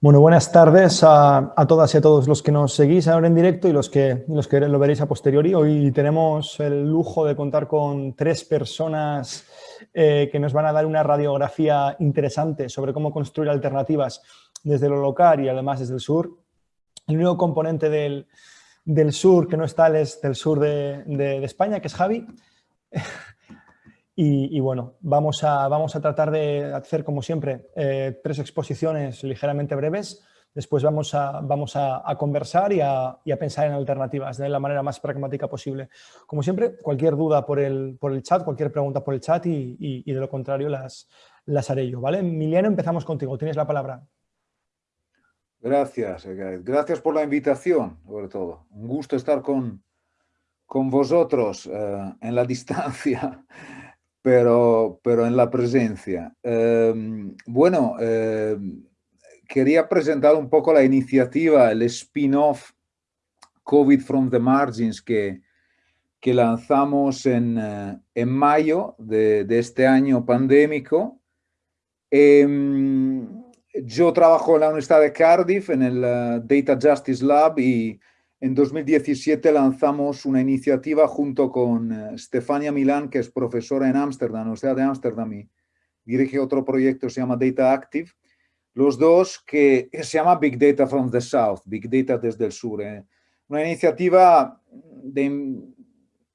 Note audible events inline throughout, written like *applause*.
Bueno, buenas tardes a, todas y a todos los que nos seguís ahora en directo y los que, los que lo veréis a posteriori. Hoy tenemos el lujo de contar con tres personas eh, que nos van a dar una radiografía interesante sobre cómo construir alternativas desde lo local y además desde el sur. El único componente del, sur que no está es del sur de España, que es Javi. Y, bueno, vamos a, vamos a tratar de hacer, como siempre, eh, tres exposiciones ligeramente breves. Después vamos a, vamos a, conversar y, a, pensar en alternativas de la manera más pragmática posible. Como siempre, cualquier duda por el, por el chat, cualquier pregunta por el chat y, de lo contrario las, las haré yo. ¿vale? Emiliano, empezamos contigo. Tienes la palabra. Gracias, Gracias por la invitación, sobre todo. Un gusto estar con, con vosotros eh, en la *laughs* distancia pero, pero en la presencia. Em, bueno, em, quería presentar un poco la iniciativa, el spin-off COVID from the Margins que, que lanzamos en, eh, en mayo de, de, este año pandémico. Em, yo trabajo en la Universidad de Cardiff, en el eh, Data Justice Lab y en 2017 lanzamos una iniciativa junto con eh, Stefania Milán, que es profesora en Ámsterdam, Universidad de Ámsterdam, y dirige otro proyecto se llama Data Active. Los dos que se llama Big Data from the South, Big Data desde el sur. Eh. Una iniciativa de,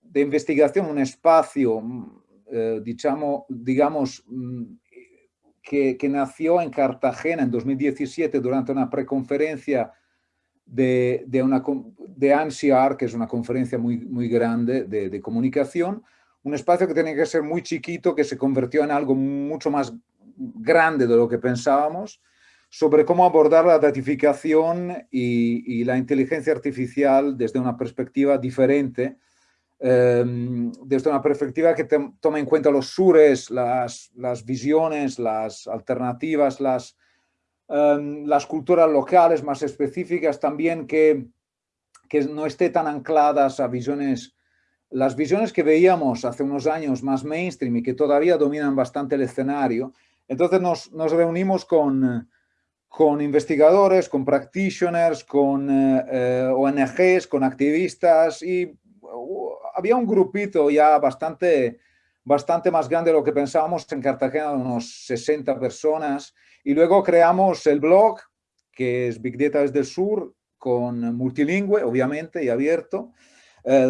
de, investigación, un espacio, eh, digamos, digamos mm, que, que nació en Cartagena en 2017 durante una preconferencia de, de, una, de ANSIAR, que es una conferencia muy, muy grande de, de, comunicación, un espacio que tenía que ser muy chiquito, que se convirtió en algo mucho más grande de lo que pensábamos, sobre cómo abordar la datificación y, la inteligencia artificial desde una perspectiva diferente, eh, desde una perspectiva que toma en cuenta los sures, las, las visiones, las alternativas, las Em, las culturas locales más específicas también que, que no esté tan ancladas a visiones, las visiones que veíamos hace unos años más mainstream y que todavía dominan bastante el escenario. Entonces nos, nos reunimos con, con investigadores, con practitioners, con eh, eh, ONGs, con activistas y uh, había un grupito ya bastante, bastante más grande de lo que pensábamos en Cartagena, unos 60 personas, y luego creamos el blog, que es Big Data desde el sur, con multilingüe, obviamente, y abierto. Eh,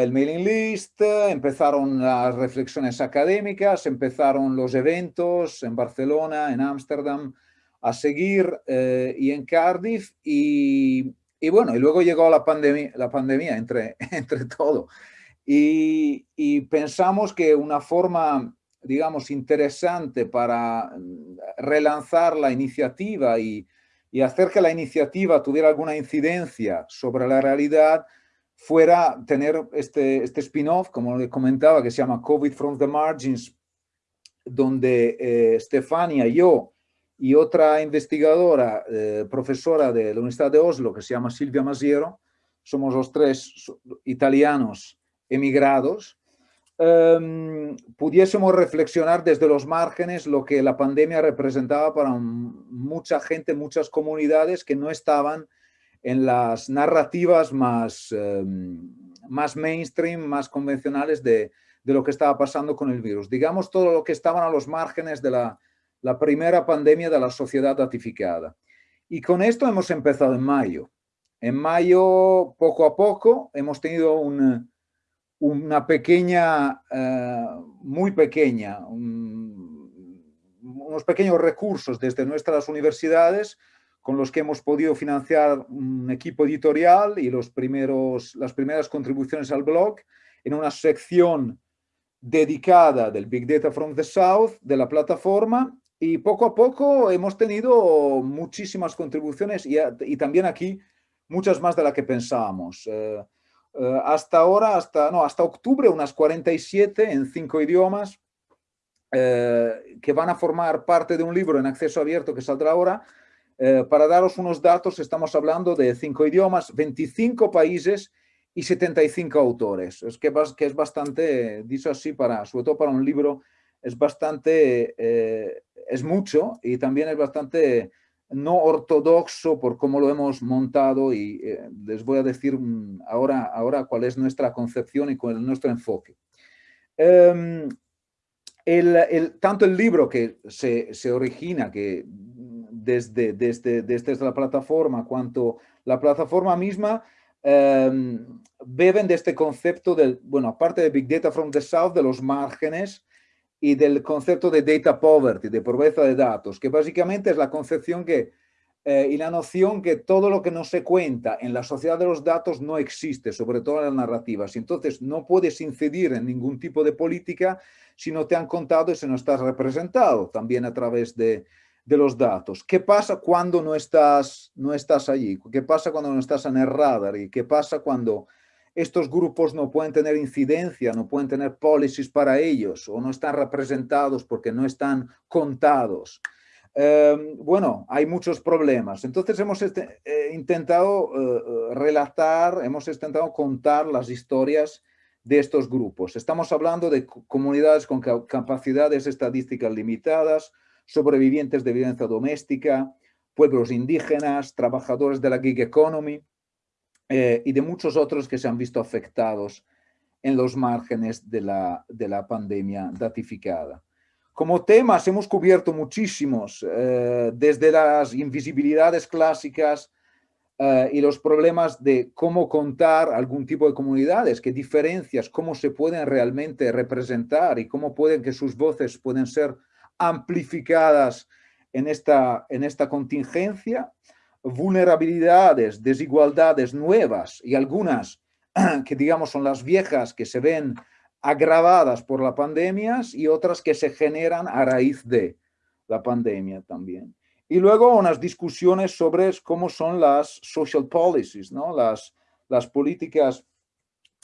el mailing list, empezaron las reflexiones académicas, empezaron los eventos en Barcelona, en Ámsterdam, a seguir eh, y en Cardiff y, y, bueno, y luego llegó la pandemia, la pandemia entre, *laughs* entre todo. Y, y, pensamos que una forma digamos, interesante para mm, relanzar la iniciativa y, hacer que la iniciativa tuviera alguna incidencia sobre la realidad, fuera tener este, este spin-off, como le comentaba, que se llama COVID from the Margins, donde eh, Stefania, yo y otra investigadora, eh, profesora de la Universidad de Oslo, que se llama Silvia Masiero, somos los tres italianos emigrados, Em, pudiésemos reflexionar desde los márgenes lo que la pandemia representaba para mucha gente, muchas comunidades que no estaban en las narrativas más, em, más mainstream, más convencionales de, de, lo que estaba pasando con el virus. Digamos todo lo que estaban a los márgenes de la, la primera pandemia de la sociedad ratificada. Y con esto hemos empezado en mayo. En mayo, poco a poco, hemos tenido un, una pequeña, eh, muy pequeña, unos pequeños recursos desde nuestras universidades con los que hemos podido financiar un equipo editorial y los primeros, las primeras contribuciones al blog en una sección dedicada del Big Data from the South de la plataforma y poco a poco hemos tenido muchísimas contribuciones y, también aquí muchas más de las que pensábamos. Eh, eh, hasta ahora, hasta, no, hasta octubre, unas 47 en cinco idiomas, eh, que van a formar parte de un libro en acceso abierto que saldrá ahora. Eh, para daros unos datos, estamos hablando de cinco idiomas, 25 países y 75 autores. Es que, es bastante, dicho así, para, sobre todo para un libro, es bastante, es mucho y también es bastante no ortodoxo por cómo lo hemos montado y eh, les voy a decir ahora, ahora cuál es nuestra concepción y cuál es nuestro enfoque. Em, el, tanto el libro que se, se origina que desde, desde, desde, la plataforma, cuanto la plataforma misma, em, beben de este concepto del, bueno, aparte de Big Data from the South, de los márgenes, y del concepto de data poverty, de pobreza de datos, que básicamente es la concepción que, eh, y la noción que todo lo que no se cuenta en la sociedad de los datos no existe, sobre todo en las narrativas. Entonces no puedes incidir en ningún tipo de política si no te han contado y si no estás representado también a través de, de los datos. ¿Qué pasa cuando no estás, no estás allí? ¿Qué pasa cuando no estás en el radar? ¿Y qué pasa cuando estos grupos no pueden tener incidencia, no pueden tener policies para ellos o no están representados porque no están contados. Em, bueno, hay muchos problemas. Entonces hemos este, eh, intentado eh, eh, relatar, hemos intentado contar las historias de estos grupos. Estamos hablando de comunidades con capacidades estadísticas limitadas, sobrevivientes de violencia doméstica, pueblos indígenas, trabajadores de la gig economy, eh, y de muchos otros que se han visto afectados en los márgenes de la, de la pandemia datificada. Como temas hemos cubierto muchísimos, eh, desde las invisibilidades clásicas eh, y los problemas de cómo contar algún tipo de comunidades, qué diferencias, cómo se pueden realmente representar y cómo pueden que sus voces pueden ser amplificadas en esta, en esta contingencia, vulnerabilidades, desigualdades nuevas y algunas *clears throat* que digamos son las viejas que se ven agravadas por la pandemia y otras que se generan a raíz de la pandemia también. Y luego unas discusiones sobre cómo son las social policies, ¿no? las, las políticas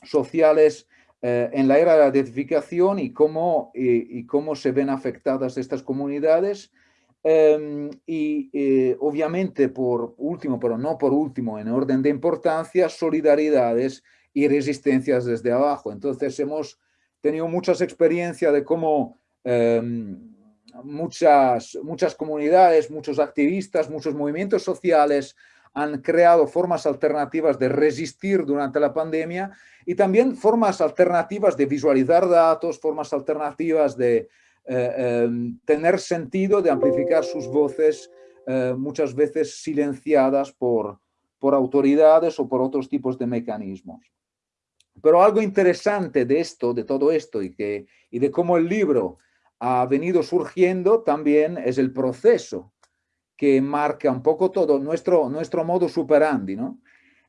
sociales eh, en la era de la identificación y cómo, y cómo se ven afectadas estas comunidades Em, y eh, obviamente, por último, pero no por último, en orden de importancia, solidaridades y resistencias desde abajo. Entonces hemos tenido muchas experiencias de cómo em, muchas, muchas comunidades, muchos activistas, muchos movimientos sociales han creado formas alternativas de resistir durante la pandemia y también formas alternativas de visualizar datos, formas alternativas de, tener sentido de amplificar sus voces eh, muchas veces silenciadas por, por autoridades o por otros tipos de mecanismos. Pero algo interesante de esto, de todo esto y, que, y de cómo el libro ha venido surgiendo también es el proceso que marca un poco todo nuestro, nuestro modo superandi. ¿no?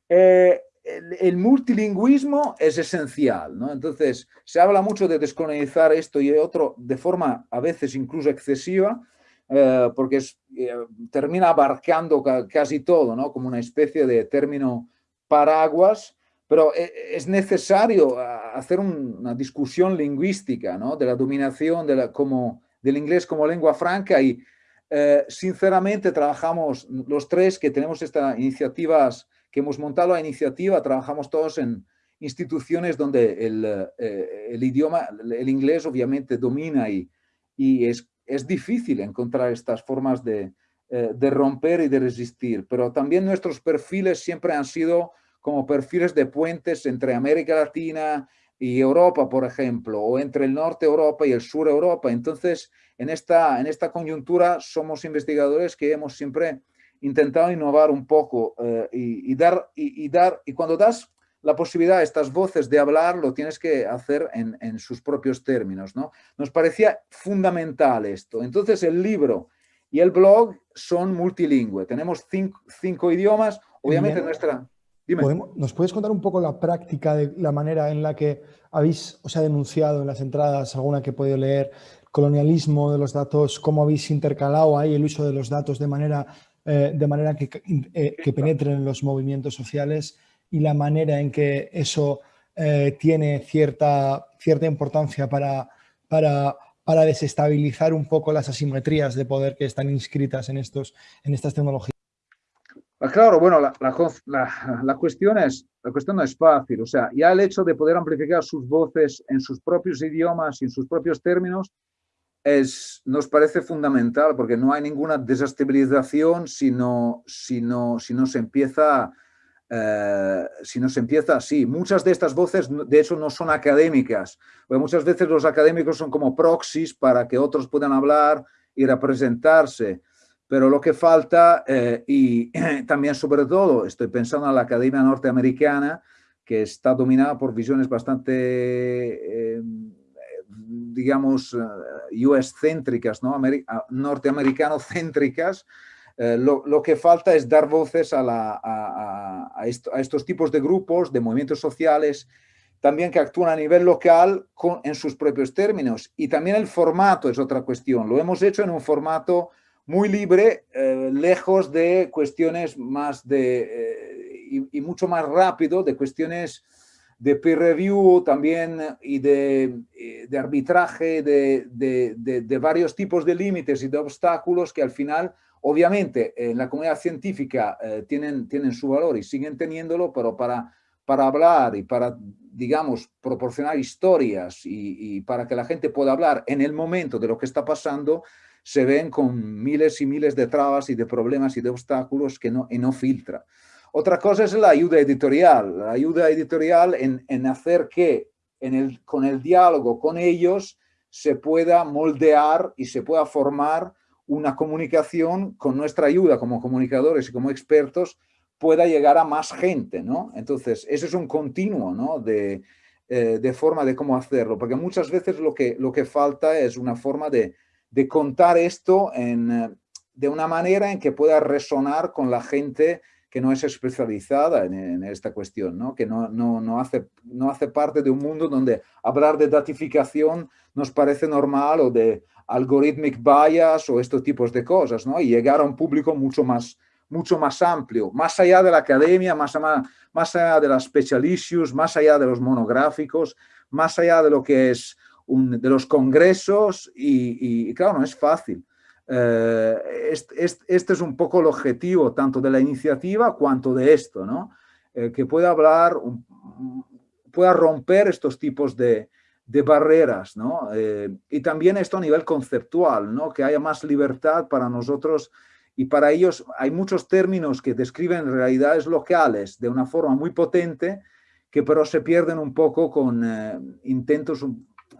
Eh, el, multilingüismo es esencial, ¿no? Entonces, se habla mucho de descolonizar esto y otro de forma a veces incluso excesiva, eh, porque eh, termina abarcando casi todo, ¿no? Como una especie de término paraguas, pero eh, es necesario hacer una discusión lingüística, ¿no? De la dominación de la, como, del inglés como lengua franca y sinceramente trabajamos los tres que tenemos estas iniciativas que hemos montado la iniciativa, trabajamos todos en instituciones donde el, eh, el idioma, el inglés obviamente domina y, y es, es, difícil encontrar estas formas de, eh, de, romper y de resistir, pero también nuestros perfiles siempre han sido como perfiles de puentes entre América Latina y Europa, por ejemplo, o entre el norte Europa y el sur Europa. Entonces, en esta, en esta coyuntura somos investigadores que hemos siempre intentado innovar un poco eh, y, dar, y, dar, y cuando das la posibilidad a estas voces de hablar, lo tienes que hacer en, en, sus propios términos. ¿no? Nos parecía fundamental esto. Entonces el libro y el blog son multilingüe. Tenemos cinco, cinco idiomas. Obviamente nuestra... ¿Nos puedes contar un poco la práctica de la manera en la que habéis, os ha denunciado en las entradas, alguna que he podido leer, colonialismo de los datos, cómo habéis intercalado ahí el uso de los datos de manera eh, de manera que, eh, que, penetren en los movimientos sociales y la manera en que eso eh, tiene cierta, cierta importancia para, para, para, desestabilizar un poco las asimetrías de poder que están inscritas en, estos, en estas tecnologías. Ah, claro, bueno, la, la, la, cuestión es, la cuestión no es fácil, o sea, ya el hecho de poder amplificar sus voces en sus propios idiomas y en sus propios términos es, nos parece fundamental porque no hay ninguna desestabilización si no, si no, si no se empieza eh, si no se empieza así. Muchas de estas voces, de hecho, no son académicas, porque muchas veces los académicos son como proxies para que otros puedan hablar y representarse. Pero lo que falta, eh, y *clears throat* también sobre todo, estoy pensando en la Academia Norteamericana, que está dominada por visiones bastante, eh, digamos, US-céntricas, ¿no? norteamericano-céntricas, eh, lo, que falta es dar voces a, estos tipos de grupos, de movimientos sociales, también que actúan a nivel local en sus propios términos. Y también el formato es otra cuestión. Lo hemos hecho en un formato muy libre, eh, lejos de cuestiones más de, eh, y, mucho más rápido, de cuestiones de peer review también y de, arbitraje de, de, varios tipos de límites y de obstáculos que al final Obviamente, en la comunidad científica eh, tienen, tienen su valor y siguen teniéndolo, pero para, para hablar y para, digamos, proporcionar historias y, para que la gente pueda hablar en el momento de lo que está pasando, se ven con miles y miles de trabas y de problemas y de obstáculos que no, y no filtra. Otra cosa es la ayuda editorial, la ayuda editorial en, en hacer que en el, con el diálogo con ellos se pueda moldear y se pueda formar una comunicación con nuestra ayuda como comunicadores y como expertos pueda llegar a más gente, ¿no? Entonces, eso es un continuo, ¿no? De, eh, de forma de cómo hacerlo, porque muchas veces lo que, lo que falta es una forma de, de contar esto en, eh, de una manera en que pueda resonar con la gente que no es especializada en, esta cuestión, ¿no? que no, no, no, hace, no hace parte de un mundo donde hablar de datificación nos parece normal o de algorithmic bias o estos tipos de cosas, ¿no? y llegar a un público mucho más, mucho más amplio, más allá de la academia, más, más allá de las special issues, más allá de los monográficos, más allá de lo que es de los congresos y claro, no es fácil. Eh, este, es un poco el objetivo tanto de la iniciativa cuanto de esto, ¿no? Eh, que pueda hablar, pueda romper estos tipos de, barreras, ¿no? Eh, y también esto a nivel conceptual, ¿no? Que haya más libertad para nosotros y para ellos hay muchos términos que describen realidades locales de una forma muy potente que pero se pierden un poco con intentos,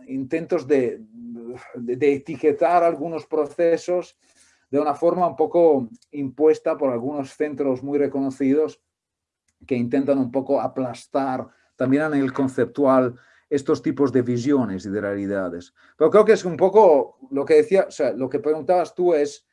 intentos de, de, etiquetar algunos procesos de una forma un poco impuesta por algunos centros muy reconocidos que intentan un poco aplastar también a nivel conceptual estos tipos de visiones y de realidades. Pero creo que es un poco lo que decía, lo que preguntabas tú es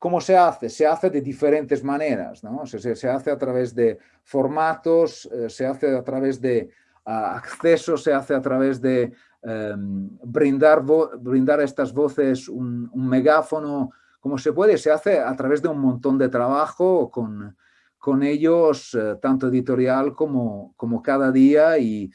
cómo se hace. Se hace de diferentes maneras, ¿no? Se, se, hace a través de formatos, eh, se hace a través de uh, acceso, se hace a través de Em, brindar, brindar a estas voces un, megáfono como se puede, se hace a través de un montón de trabajo con, con ellos, eh, tanto editorial como, como cada día y,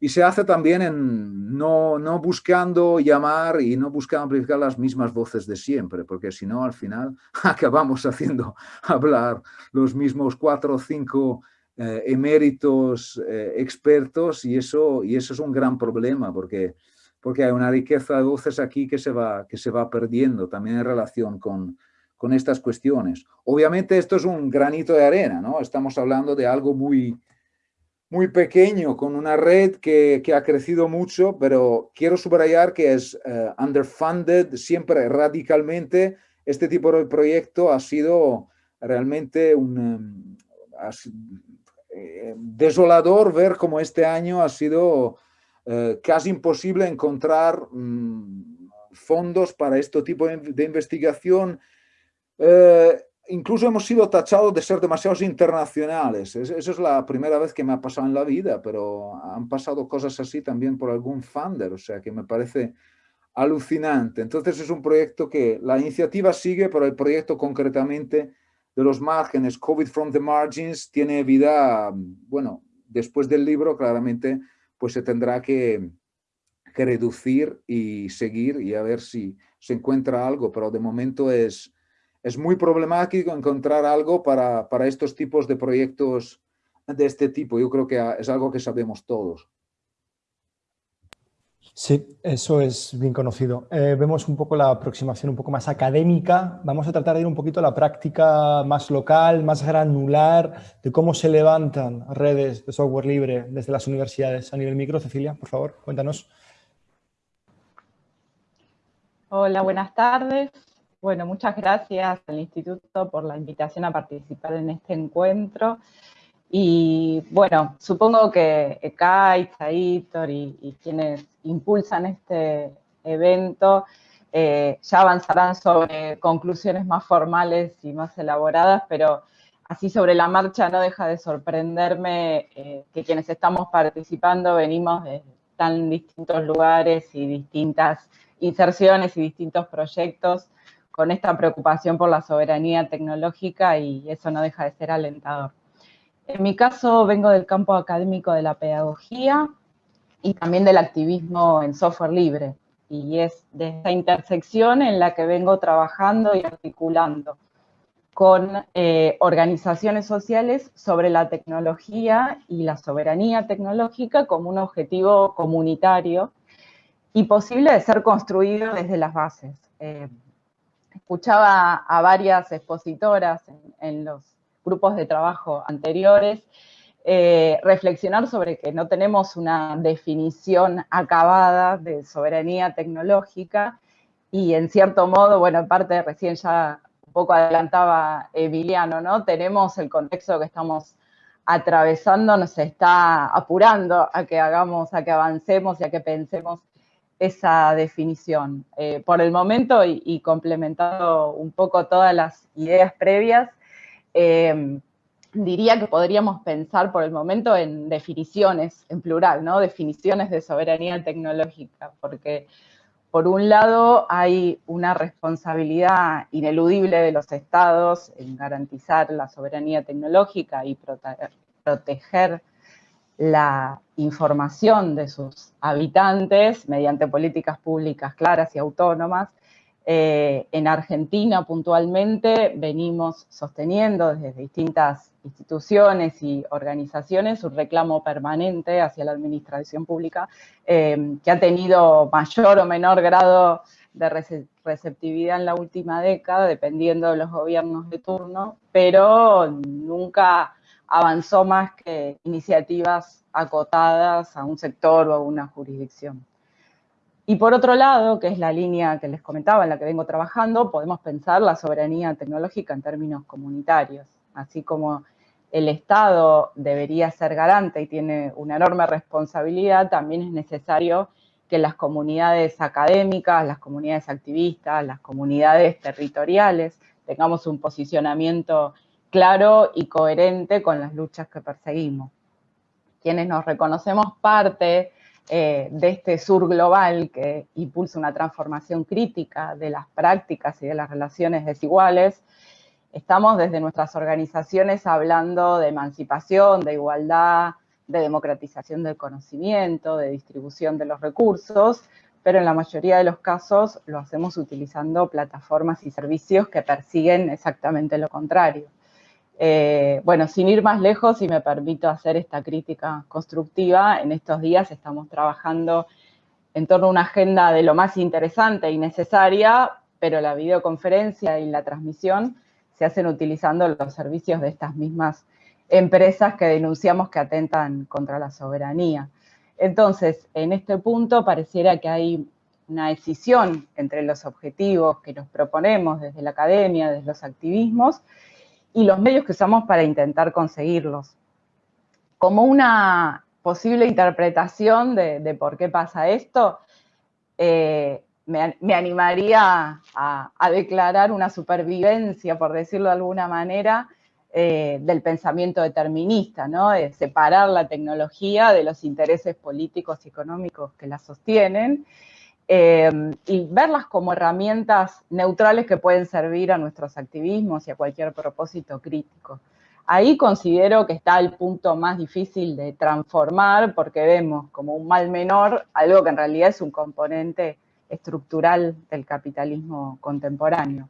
y se hace también en no, no, buscando llamar y no buscando amplificar las mismas voces de siempre, porque si no, al final *laughs* acabamos haciendo hablar los mismos cuatro o cinco eh, eméritos eh, expertos y eso, y eso es un gran problema porque, porque hay una riqueza de voces aquí que se va, que se va perdiendo también en relación con, con estas cuestiones. Obviamente esto es un granito de arena, ¿no? Estamos hablando de algo muy, muy pequeño, con una red que, que ha crecido mucho, pero quiero subrayar que es eh, underfunded siempre radicalmente. Este tipo de proyecto ha sido realmente un, eh, desolador ver cómo este año ha sido eh, casi imposible encontrar mm, fondos para este tipo de, investigación. Eh, incluso hemos sido tachados de ser demasiados internacionales. Esa es la primera vez que me ha pasado en la vida, pero han pasado cosas así también por algún funder, o sea que me parece alucinante. Entonces es un proyecto que la iniciativa sigue, pero el proyecto concretamente de los márgenes, COVID from the Margins, tiene vida, bueno, después del libro claramente pues se tendrá que, reducir y seguir y a ver si se encuentra algo, pero de momento es, es muy problemático encontrar algo para, para estos tipos de proyectos de este tipo. Yo creo que es algo que sabemos todos. Sí, eso es bien conocido. Eh, vemos un poco la aproximación un poco más académica. Vamos a tratar de ir un poquito a la práctica más local, más granular, de cómo se levantan redes de software libre desde las universidades a nivel micro. Cecilia, por favor, cuéntanos. Hola, buenas tardes. Bueno, muchas gracias al Instituto por la invitación a participar en este encuentro. Y bueno, supongo que Kai, Saitor y, y quienes impulsan este evento eh, ya avanzarán sobre conclusiones más formales y más elaboradas, pero así sobre la marcha no deja de sorprenderme eh, que quienes estamos participando venimos de tan distintos lugares y distintas inserciones y distintos proyectos con esta preocupación por la soberanía tecnológica y eso no deja de ser alentador. En mi caso vengo del campo académico de la pedagogía y también del activismo en software libre. Y es de esta intersección en la que vengo trabajando y articulando con eh, organizaciones sociales sobre la tecnología y la soberanía tecnológica como un objetivo comunitario y posible de ser construido desde las bases. Eh, escuchaba a varias expositoras en los grupos de trabajo anteriores, eh, reflexionar sobre que no tenemos una definición acabada de soberanía tecnológica y en cierto modo, bueno, en parte recién ya un poco adelantaba Emiliano, ¿no? Tenemos el contexto que estamos atravesando, nos está apurando a que hagamos, a que avancemos y a que pensemos esa definición. Eh, por el momento, y, y complementando un poco todas las ideas previas, Em, diría que podríamos pensar por el momento en definiciones, en plural, ¿no? Definiciones de soberanía tecnológica, porque por un lado hay una responsabilidad ineludible de los estados en garantizar la soberanía tecnológica y proteger la información de sus habitantes mediante políticas públicas claras y autónomas, eh, en Argentina puntualmente venimos sosteniendo desde distintas instituciones y organizaciones un reclamo permanente hacia la administración pública eh, que ha tenido mayor o menor grado de receptividad en la última década, dependiendo de los gobiernos de turno, pero nunca avanzó más que iniciativas acotadas a un sector o a una jurisdicción. Y por otro lado, que es la línea que les comentaba, en la que vengo trabajando, podemos pensar la soberanía tecnológica en términos comunitarios. Así como el Estado debería ser garante y tiene una enorme responsabilidad, también es necesario que las comunidades académicas, las comunidades activistas, las comunidades territoriales, tengamos un posicionamiento claro y coherente con las luchas que perseguimos. Quienes nos reconocemos parte eh, de este sur global que impulsa una transformación crítica de las prácticas y de las relaciones desiguales, estamos desde nuestras organizaciones hablando de emancipación, de igualdad, de democratización del conocimiento, de distribución de los recursos, pero en la mayoría de los casos lo hacemos utilizando plataformas y servicios que persiguen exactamente lo contrario. Eh, bueno, sin ir más lejos, y me permito hacer esta crítica constructiva, en estos días estamos trabajando en torno a una agenda de lo más interesante y necesaria, pero la videoconferencia y la transmisión se hacen utilizando los servicios de estas mismas empresas que denunciamos que atentan contra la soberanía. Entonces, en este punto pareciera que hay una decisión entre los objetivos que nos proponemos desde la academia, desde los activismos, y los medios que usamos para intentar conseguirlos. Como una posible interpretación de, por qué pasa esto, eh, me, animaría a, declarar una supervivencia, por decirlo de alguna manera, eh, del pensamiento determinista, ¿no? de separar la tecnología de los intereses políticos y económicos que la sostienen, Em, y verlas como herramientas neutrales que pueden servir a nuestros activismos y a cualquier propósito crítico. Ahí considero que está el punto más difícil de transformar porque vemos como un mal menor algo que en realidad es un componente estructural del capitalismo contemporáneo.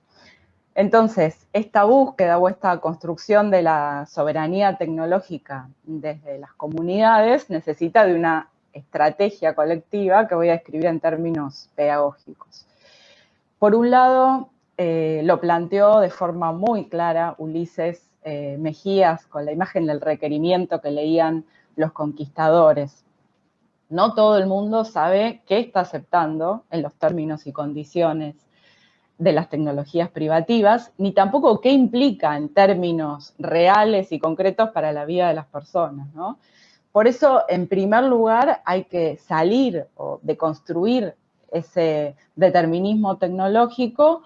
Entonces, esta búsqueda o esta construcción de la soberanía tecnológica desde las comunidades necesita de una estrategia colectiva que voy a escribir en términos pedagógicos. Por un lado, eh, lo planteó de forma muy clara Ulises eh, Mejías con la imagen del requerimiento que leían los conquistadores. No todo el mundo sabe qué está aceptando en los términos y condiciones de las tecnologías privativas, ni tampoco qué implica en términos reales y concretos para la vida de las personas. Por eso, en primer lugar, hay que salir de construir ese determinismo tecnológico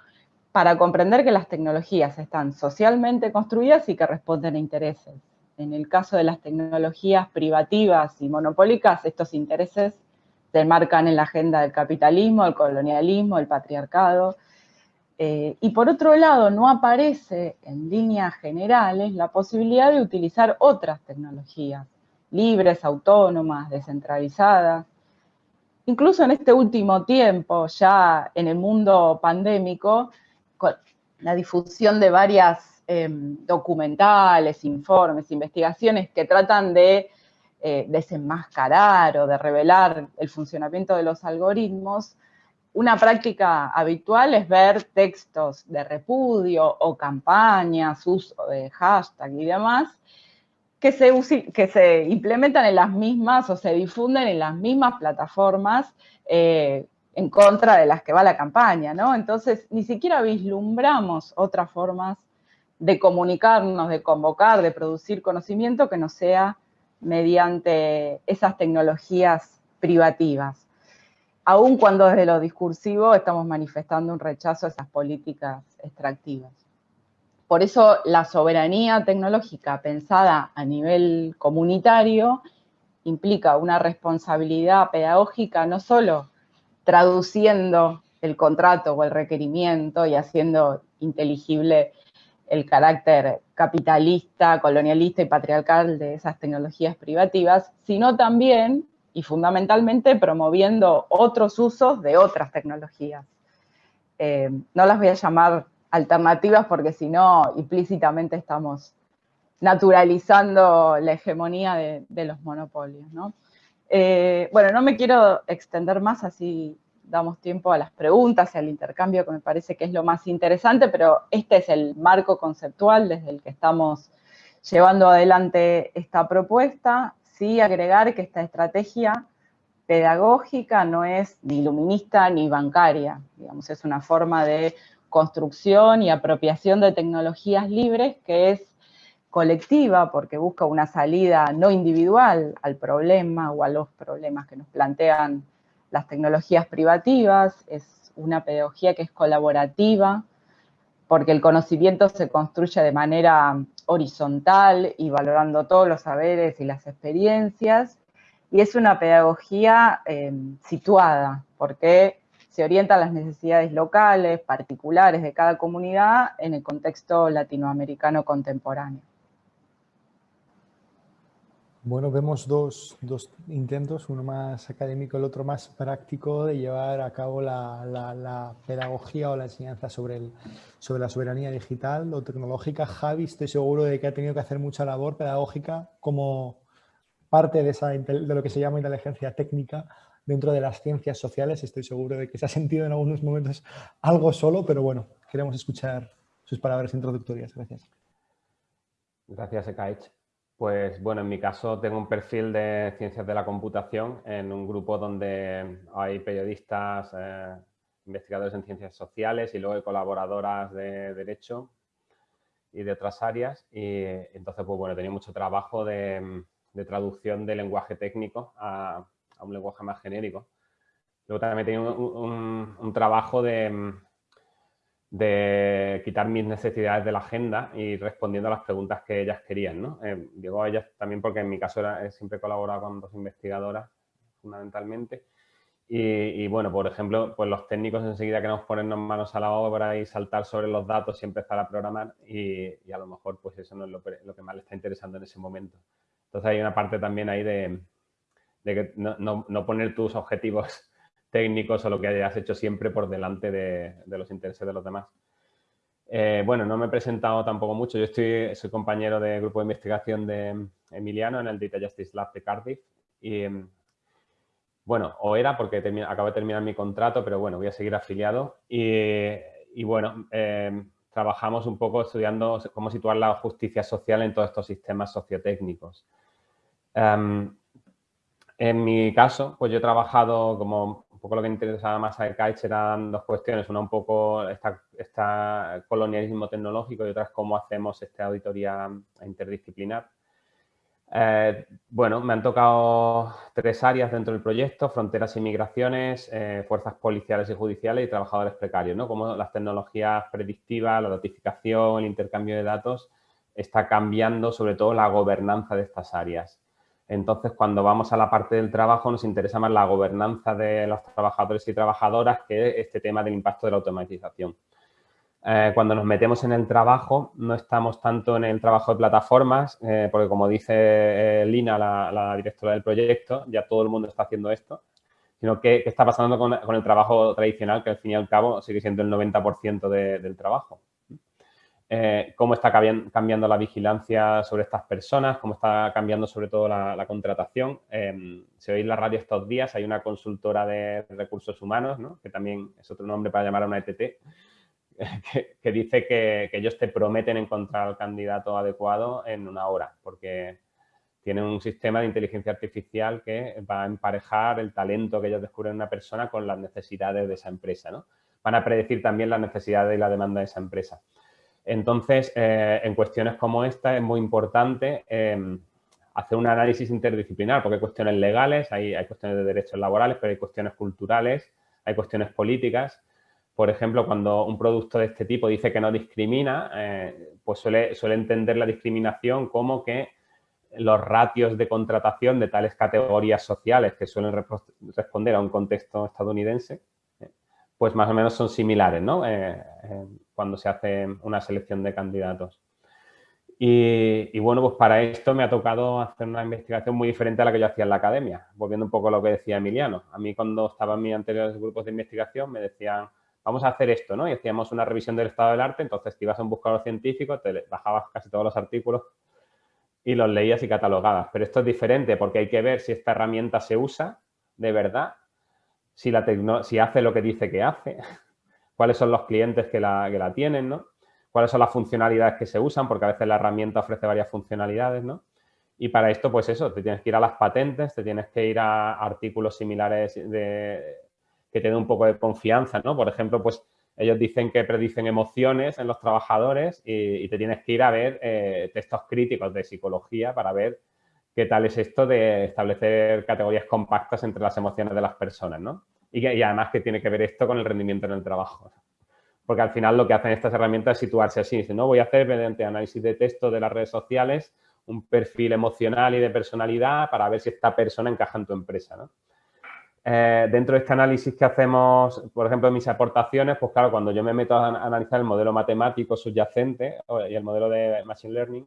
para comprender que las tecnologías están socialmente construidas y que responden a intereses. En el caso de las tecnologías privativas y monopólicas, estos intereses se marcan en la agenda del capitalismo, el colonialismo, el patriarcado. Eh, y por otro lado, no aparece en líneas generales la posibilidad de utilizar otras tecnologías, libres, autónomas, descentralizadas. Incluso en este último tiempo, ya en el mundo pandémico, con la difusión de varias em, documentales, informes, investigaciones que tratan de eh, desenmascarar o de revelar el funcionamiento de los algoritmos, una práctica habitual es ver textos de repudio o campañas, uso de hashtag y demás, que se, que se implementan en las mismas o se difunden en las mismas plataformas eh, en contra de las que va la campaña, ¿no? Entonces, ni siquiera vislumbramos otras formas de comunicarnos, de convocar, de producir conocimiento que no sea mediante esas tecnologías privativas. Aun cuando desde lo discursivo estamos manifestando un rechazo a esas políticas extractivas. Por eso la soberanía tecnológica pensada a nivel comunitario implica una responsabilidad pedagógica no solo traduciendo el contrato o el requerimiento y haciendo inteligible el carácter capitalista, colonialista y patriarcal de esas tecnologías privativas, sino también y fundamentalmente promoviendo otros usos de otras tecnologías. Eh, no las voy a llamar alternativas porque si no, implícitamente estamos naturalizando la hegemonía de, los monopolios. Eh, bueno, no me quiero extender más, así damos tiempo a las preguntas y al intercambio, que me parece que es lo más interesante, pero este es el marco conceptual desde el que estamos llevando adelante esta propuesta. Sí agregar que esta estrategia pedagógica no es ni iluminista ni bancaria, digamos, es una forma de construcción y apropiación de tecnologías libres que es colectiva porque busca una salida no individual al problema o a los problemas que nos plantean las tecnologías privativas, es una pedagogía que es colaborativa porque el conocimiento se construye de manera horizontal y valorando todos los saberes y las experiencias, y es una pedagogía eh, situada, porque se orienta a las necesidades locales, particulares de cada comunidad en el contexto latinoamericano contemporáneo. Bueno, vemos dos, intentos, uno más académico, el otro más práctico de llevar a cabo la, pedagogía o la enseñanza sobre, sobre la soberanía digital o tecnológica. Javi, estoy seguro de que ha tenido que hacer mucha labor pedagógica como parte de, esa, de lo que se llama inteligencia técnica dentro de las ciencias sociales. Estoy seguro de que se ha sentido en algunos momentos algo solo, pero bueno, queremos escuchar sus palabras introductorias. Gracias. Gracias, Ekaich. Pues bueno, en mi caso tengo un perfil de ciencias de la computación en un grupo donde hay periodistas, eh, investigadores en ciencias sociales y luego hay colaboradoras de derecho y de otras áreas. Y entonces, pues bueno, tenía mucho trabajo de, traducción de lenguaje técnico a, un lenguaje más genérico. Luego también tenía un trabajo de, de quitar mis necesidades de la agenda y respondiendo a las preguntas que ellas querían. ¿no? Eh, a ellas también porque en mi caso era, siempre he colaborado con dos investigadoras fundamentalmente. Y, bueno, por ejemplo, pues los técnicos enseguida queremos ponernos manos a la obra y saltar sobre los datos y empezar a programar y, a lo mejor pues eso no es lo, que más le está interesando en ese momento. Entonces hay una parte también ahí de, que no, no poner tus objetivos *laughs* técnicos o lo que hayas hecho siempre por delante de, los intereses de los demás. Eh, bueno, no me he presentado tampoco mucho. Yo estoy, soy compañero del grupo de investigación de Emiliano en el Data Justice Lab de Cardiff y, bueno, o era porque acabo de terminar mi contrato, pero bueno, voy a seguir afiliado. Y, bueno, em, trabajamos un poco estudiando cómo situar la justicia social en todos estos sistemas sociotécnicos. Em, en mi caso, pues yo he trabajado como un poco lo que interesaba más a Kaich eran dos cuestiones. Una un poco esta, colonialismo tecnológico y otra es cómo hacemos esta auditoría interdisciplinar. Eh, bueno, me han tocado tres áreas dentro del proyecto, fronteras y migraciones, eh, fuerzas policiales y judiciales y trabajadores precarios, ¿no? Como las tecnologías predictivas, la notificación, el intercambio de datos, está cambiando sobre todo la gobernanza de estas áreas. Entonces, cuando vamos a la parte del trabajo, nos interesa más la gobernanza de los trabajadores y trabajadoras que este tema del impacto de la automatización. Eh, cuando nos metemos en el trabajo, no estamos tanto en el trabajo de plataformas, eh, porque como dice eh, Lina, la, directora del proyecto, ya todo el mundo está haciendo esto, sino qué está pasando con, el trabajo tradicional, que al fin y al cabo sigue siendo el 90% del trabajo. Cómo está cambiando la vigilancia sobre estas personas, cómo está cambiando sobre todo la, contratación. si oís la radio estos días, hay una consultora de recursos humanos, que también es otro nombre para llamar a una ETT, *laughs* que, dice que, ellos te prometen encontrar al candidato adecuado en una hora, porque tienen un sistema de inteligencia artificial que va a emparejar el talento que ellos descubren en una persona con las necesidades de esa empresa. ¿no? Van a predecir también las necesidades y la demanda de esa empresa. Entonces, eh, en cuestiones como esta es muy importante em, hacer un análisis interdisciplinar, porque hay cuestiones legales, hay, cuestiones de derechos laborales, pero hay cuestiones culturales, hay cuestiones políticas, por ejemplo, cuando un producto de este tipo dice que no discrimina, eh, pues suele, entender la discriminación como que los ratios de contratación de tales categorías sociales que suelen responder a un contexto estadounidense, eh, pues más o menos son similares, ¿no? Cuando se hace una selección de candidatos. Y, bueno, pues para esto me ha tocado hacer una investigación muy diferente a la que yo hacía en la academia, volviendo un poco a lo que decía Emiliano. A mí cuando estaba en mis anteriores grupos de investigación me decían vamos a hacer esto, ¿no? Y hacíamos una revisión del estado del arte, entonces te ibas a un buscador científico, te bajabas casi todos los artículos y los leías y catalogabas. Pero esto es diferente porque hay que ver si esta herramienta se usa de verdad, si, la si hace lo que dice que hace, cuáles son los clientes que la, que la tienen, ¿no? Cuáles son las funcionalidades que se usan, porque a veces la herramienta ofrece varias funcionalidades, ¿no? Y para esto, pues eso, te tienes que ir a las patentes, te tienes que ir a artículos similares de, que te dé un poco de confianza, ¿no? Por ejemplo, pues ellos dicen que predicen emociones en los trabajadores y, te tienes que ir a ver eh, textos críticos de psicología para ver qué tal es esto de establecer categorías compactas entre las emociones de las personas, ¿no? Y, además que tiene que ver esto con el rendimiento en el trabajo. Porque al final lo que hacen estas herramientas es situarse así. Dicen, no, voy a hacer mediante análisis de texto de las redes sociales un perfil emocional y de personalidad para ver si esta persona encaja en tu empresa. Eh, dentro de este análisis que hacemos, por ejemplo, mis aportaciones, pues claro, cuando yo me meto a analizar el modelo matemático subyacente y el modelo de Machine Learning,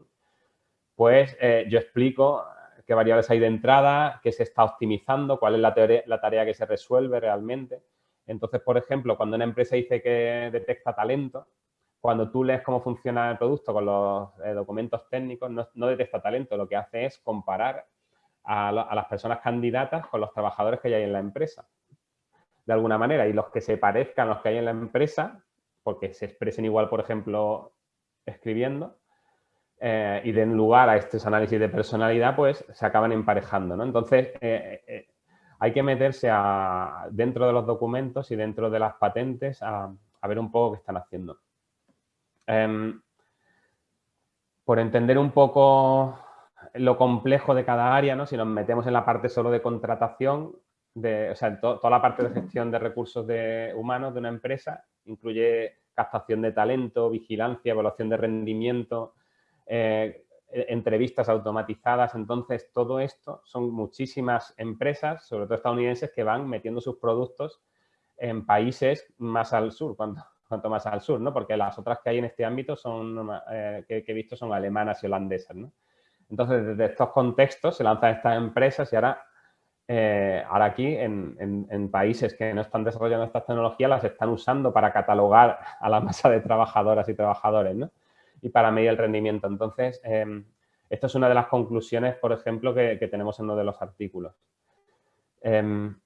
pues eh, yo explico qué variables hay de entrada, qué se está optimizando, cuál es la, tarea que se resuelve realmente. Entonces, por ejemplo, cuando una empresa dice que detecta talento, cuando tú lees cómo funciona el producto con los eh, documentos técnicos, no, no detecta talento, lo que hace es comparar a, las personas candidatas con los trabajadores que hay en la empresa, de alguna manera. Y los que se parezcan a los que hay en la empresa, porque se expresen igual, por ejemplo, escribiendo, eh, y den lugar a estos análisis de personalidad, pues se acaban emparejando. ¿no? Entonces, eh, eh, hay que meterse dentro de los documentos y dentro de las patentes a, ver un poco qué están haciendo. Em, por entender un poco lo complejo de cada área, ¿no? Si nos metemos en la parte solo de contratación, de, o sea, toda la parte de gestión de recursos de, humanos de una empresa, incluye captación de talento, vigilancia, evaluación de rendimiento, eh, e, entrevistas automatizadas. Entonces, todo esto son muchísimas empresas, sobre todo estadounidenses, que van metiendo sus productos en países más al sur, *laughs* cuanto, más al sur, ¿no? Porque las otras que hay en este ámbito son, eh, que, he visto son alemanas y holandesas. Entonces, desde estos contextos se lanzan estas empresas y ahora, eh, ahora aquí, en, países que no están desarrollando estas tecnologías, las están usando para catalogar a la masa de trabajadoras y trabajadores, ¿no? Y para medir el rendimiento. Entonces, eh, esto es una de las conclusiones, por ejemplo, que, tenemos en uno de los artículos. Em,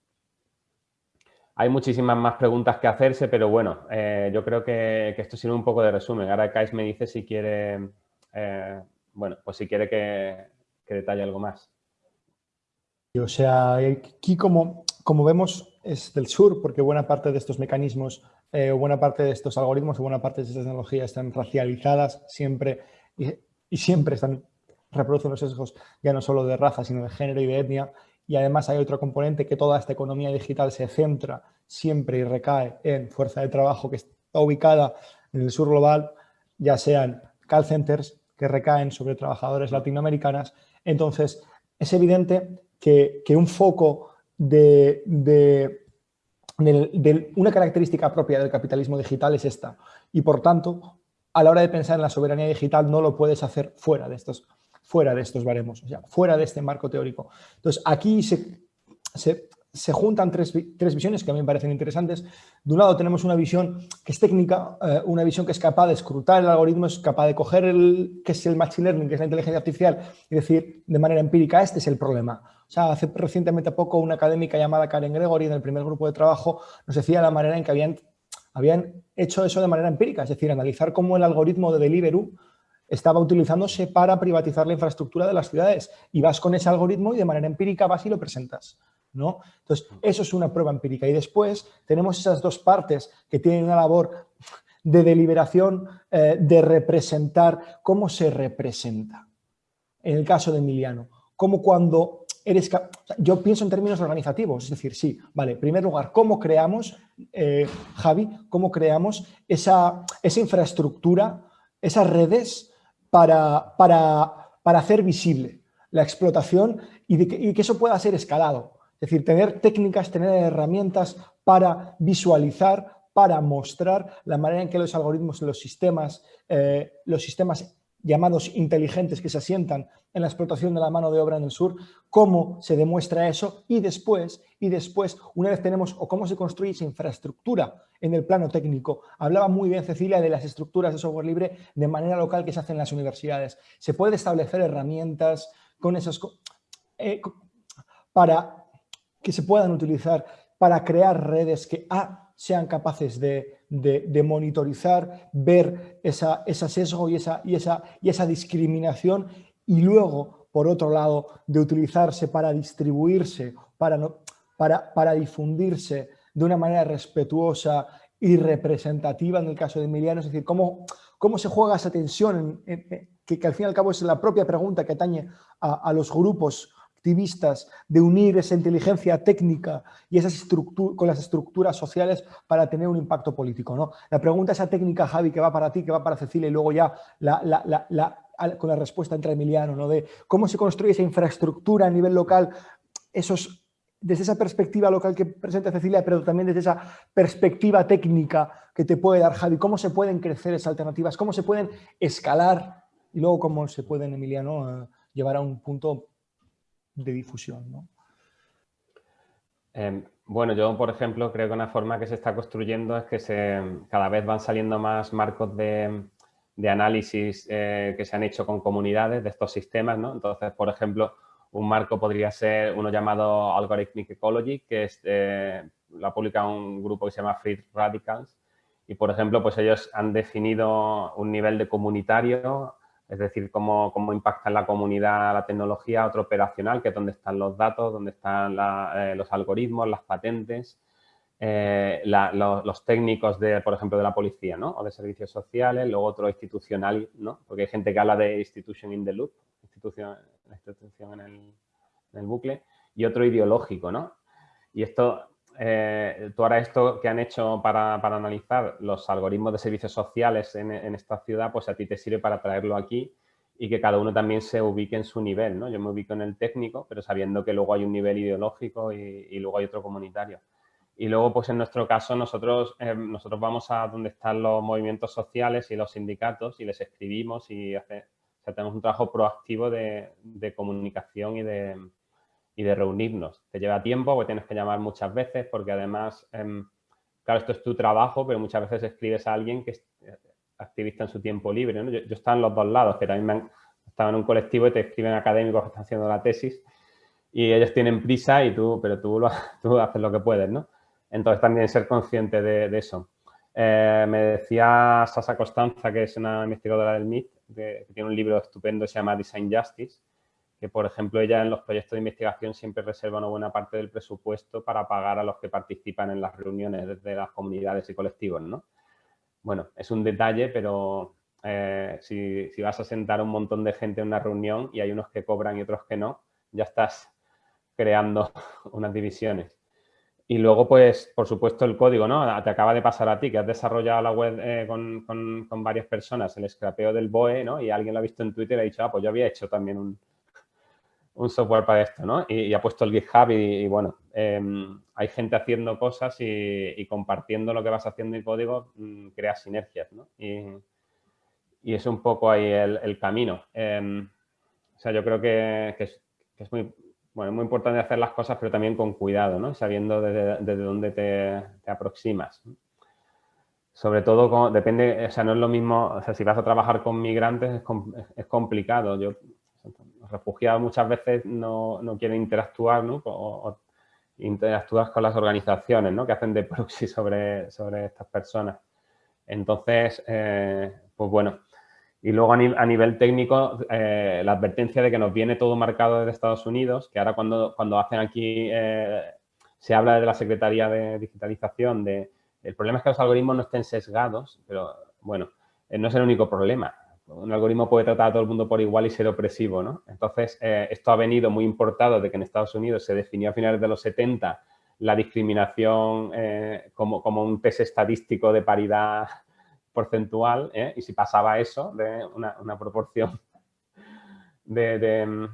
hay muchísimas más preguntas que hacerse, pero bueno, eh, yo creo que, esto sirve un poco de resumen. Ahora Kais me dice si quiere, eh, bueno, pues si quiere que, detalle algo más. O sea, aquí como, como vemos es del sur, porque buena parte de estos mecanismos, eh, buena parte de estos algoritmos, o buena parte de estas tecnologías están racializadas siempre y, siempre están, reproducen los sesgos ya no solo de raza, sino de género y de etnia, y además hay otro componente que toda esta economía digital se centra siempre y recae en fuerza de trabajo que está ubicada en el sur global, ya sean call centers que recaen sobre trabajadores latinoamericanas. Entonces, es evidente que, un foco de, una característica propia del capitalismo digital es esta. Y por tanto, a la hora de pensar en la soberanía digital no lo puedes hacer fuera de estos fuera de estos baremos, o sea, fuera de este marco teórico. Entonces, aquí se, se, juntan tres, tres, visiones que a mí me parecen interesantes. De un lado tenemos una visión que es técnica, eh, una visión que es capaz de escrutar el algoritmo, es capaz de coger el que es el machine learning, que es la inteligencia artificial, y decir de manera empírica, este es el problema. O sea, hace recientemente poco una académica llamada Karen Gregory en el primer grupo de trabajo nos decía la manera en que habían, habían hecho eso de manera empírica, es decir, analizar cómo el algoritmo de Deliveroo estaba utilizándose para privatizar la infraestructura de las ciudades y vas con ese algoritmo y de manera empírica vas y lo presentas. ¿no? Entonces, eso es una prueba empírica. Y después tenemos esas dos partes que tienen una labor de deliberación, eh, de representar cómo se representa. En el caso de Emiliano, como cuando eres... Yo pienso en términos organizativos, es decir, sí, vale, en primer lugar, ¿cómo creamos, eh, Javi, cómo creamos esa, esa infraestructura, esas redes para, para, hacer visible la explotación y, que, eso pueda ser escalado. Es decir, tener técnicas, tener herramientas para visualizar, para mostrar la manera en que los algoritmos, los sistemas, eh, los sistemas llamados inteligentes que se asientan en la explotación de la mano de obra en el sur, cómo se demuestra eso y después, y después, una vez tenemos, o cómo se construye esa infraestructura en el plano técnico. Hablaba muy bien Cecilia de las estructuras de software libre de manera local que se hacen en las universidades. Se puede establecer herramientas con esos, eh, para que se puedan utilizar para crear redes que A, sean capaces de, monitorizar, ver esa, ese sesgo y esa, y, esa, y esa discriminación y luego, por otro lado, de utilizarse para distribuirse, para, no, para, para difundirse de una manera respetuosa y representativa en el caso de Emiliano, es decir, cómo, cómo se juega esa tensión, que, al fin y al cabo es la propia pregunta que atañe a, los grupos activistas de unir esa inteligencia técnica y esas con las estructuras sociales para tener un impacto político. ¿no? La pregunta esa técnica, Javi, que va para ti, que va para Cecilia y luego ya con la respuesta entre Emiliano, ¿no? de cómo se construye esa infraestructura a nivel local, esos desde esa perspectiva local que presenta Cecilia, pero también desde esa perspectiva técnica que te puede dar Javi, cómo se pueden crecer esas alternativas, cómo se pueden escalar y luego cómo se pueden, Emiliano, eh, llevar a un punto de difusión. Em, bueno, yo, por ejemplo, creo que una forma que se está construyendo es que se, cada vez van saliendo más marcos de, análisis eh, que se han hecho con comunidades de estos sistemas, ¿no? Entonces, por ejemplo, un marco podría ser uno llamado Algorithmic Ecology, que es, eh, lo ha publicado un grupo que se llama Free Radicals. Y, por ejemplo, pues ellos han definido un nivel de comunitario, es decir, cómo, cómo impacta en la comunidad la tecnología, otro operacional, que es donde están los datos, donde están eh, los algoritmos, las patentes, eh, los, técnicos, de, por ejemplo, de la policía ¿no? o de servicios sociales, luego otro institucional, ¿no? porque hay gente que habla de institution in the loop, institución, institución en el, bucle, y otro ideológico, ¿no? Y esto, eh, tú ahora esto que han hecho para, analizar los algoritmos de servicios sociales en, esta ciudad, pues a ti te sirve para traerlo aquí y que cada uno también se ubique en su nivel, ¿no? Yo me ubico en el técnico, pero sabiendo que luego hay un nivel ideológico y, luego hay otro comunitario. Y luego, pues en nuestro caso, nosotros, eh, nosotros vamos a donde están los movimientos sociales y los sindicatos y les escribimos y hace, tenemos un trabajo proactivo de, comunicación y de, de, reunirnos. Te lleva tiempo porque tienes que llamar muchas veces porque además, em, claro, esto es tu trabajo, pero muchas veces escribes a alguien que es eh, activista en su tiempo libre. Yo, yo estaba en los dos lados, que también me han, estaba en un colectivo y te escriben académicos que están haciendo la tesis y ellos tienen prisa y tú, pero tú, *laughs* tú haces lo que puedes, ¿no? Entonces también ser consciente de, eso. Eh, me decía Sasa Costanza, que es una investigadora del MIT, que tiene un libro estupendo que se llama Design Justice, que por ejemplo ella en los proyectos de investigación siempre reserva una buena parte del presupuesto para pagar a los que participan en las reuniones de las comunidades y colectivos, ¿no? Bueno, es un detalle, pero eh, si, si, vas a sentar un montón de gente en una reunión y hay unos que cobran y otros que no, ya estás creando *laughs* unas divisiones. Y luego, pues, por supuesto, el código, ¿no? Te acaba de pasar a ti, que has desarrollado la web eh, con, con, varias personas, el scrapeo del BOE, ¿no? Y alguien lo ha visto en Twitter y ha dicho, ah, pues yo había hecho también un, un software para esto, ¿no? Y, ha puesto el GitHub y, bueno, em, hay gente haciendo cosas y, compartiendo lo que vas haciendo en código, mm, creas sinergias, ¿no? Y, es un poco ahí el, camino. Em, o sea, yo creo que, es, es muy, bueno, es muy importante hacer las cosas, pero también con cuidado, ¿no? Sabiendo desde, dónde te, aproximas. Sobre todo, depende, o sea, no es lo mismo, o sea, si vas a trabajar con migrantes es, complicado. Yo, los refugiados muchas veces no, quieren interactuar, ¿no? O, interactúas con las organizaciones, ¿no? Que hacen de proxy sobre, sobre estas personas. Entonces, eh, pues bueno, y luego a, nivel técnico, eh, la advertencia de que nos viene todo marcado desde Estados Unidos, que ahora cuando, cuando hacen aquí, eh, se habla de la Secretaría de Digitalización, de, el problema es que los algoritmos no estén sesgados, pero bueno, eh, no es el único problema. Un algoritmo puede tratar a todo el mundo por igual y ser opresivo, ¿no? Entonces, esto ha venido muy importado de que en Estados Unidos se definió a finales de los 70 la discriminación como, como un test estadístico de paridad *laughs* porcentual ¿eh? y si pasaba eso de una, proporción *laughs* de,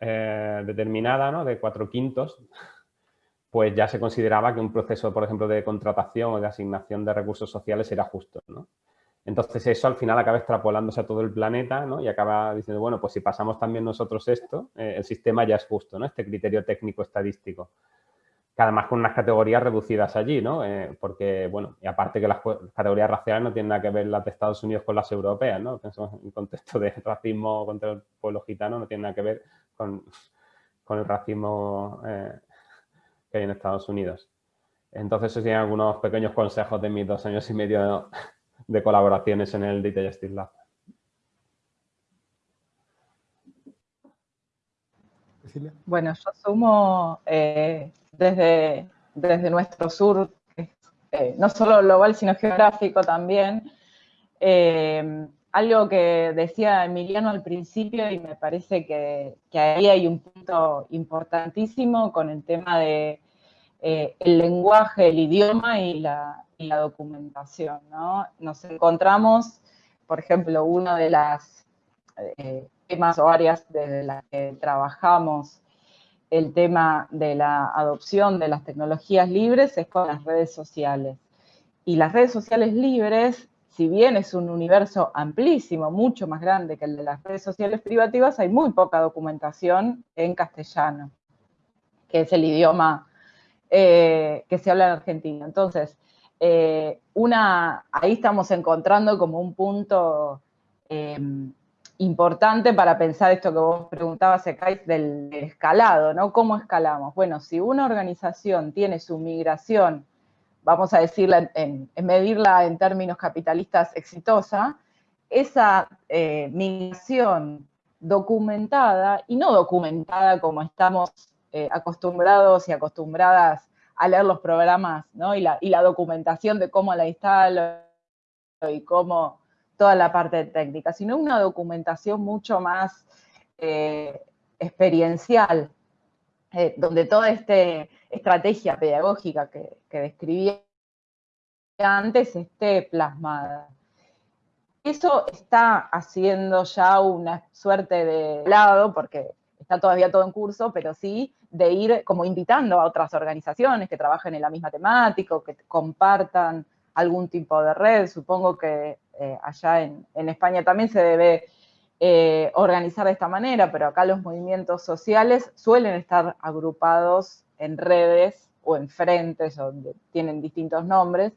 eh, determinada, ¿no? de cuatro quintos, pues ya se consideraba que un proceso, por ejemplo, de contratación o de asignación de recursos sociales era justo. ¿no? Entonces eso al final acaba extrapolándose a todo el planeta ¿no? y acaba diciendo, bueno, pues si pasamos también nosotros esto, eh, el sistema ya es justo, ¿no? este criterio técnico estadístico además con unas categorías reducidas allí, ¿no? Eh, porque, bueno, y aparte que las categorías raciales no tienen nada que ver las de Estados Unidos con las europeas, ¿no? En contexto de *laughs* racismo contra el pueblo gitano no tiene nada que ver con, el racismo eh, que hay en Estados Unidos. Entonces, esos tienen algunos pequeños consejos de mis dos años y medio de colaboraciones en el Data Justice Lab. Bueno, yo asumo eh, desde, desde nuestro sur, eh, no solo global, sino geográfico también. Eh, algo que decía Emiliano al principio y me parece que, ahí hay un punto importantísimo con el tema de eh, el lenguaje, el idioma y la, documentación. Nos encontramos, por ejemplo, uno de las temas o áreas de las que trabajamos el tema de la adopción de las tecnologías libres es con las redes sociales. Y las redes sociales libres, si bien es un universo amplísimo, mucho más grande que el de las redes sociales privativas, hay muy poca documentación en castellano, que es el idioma eh, que se habla en Argentina. Entonces, eh, ahí estamos encontrando como un punto eh, importante para pensar esto que vos preguntabas, Ekais, del, escalado, ¿no? ¿Cómo escalamos? Bueno, si una organización tiene su migración, vamos a decirla, en, medirla en términos capitalistas exitosa, esa eh, migración documentada y no documentada como estamos eh, acostumbrados y acostumbradas a leer los programas, ¿no? Y la, y la documentación de cómo la instalo y cómo toda la parte técnica, sino una documentación mucho más eh, experiencial, eh, donde toda esta estrategia pedagógica que, que describí antes esté plasmada. Eso está haciendo ya una suerte de lado, porque está todavía todo en curso, pero sí de ir como invitando a otras organizaciones que trabajen en la misma temática, que compartan algún tipo de red. Supongo que eh, allá en, España también se debe eh, organizar de esta manera, pero acá los movimientos sociales suelen estar agrupados en redes o en frentes, donde tienen distintos nombres,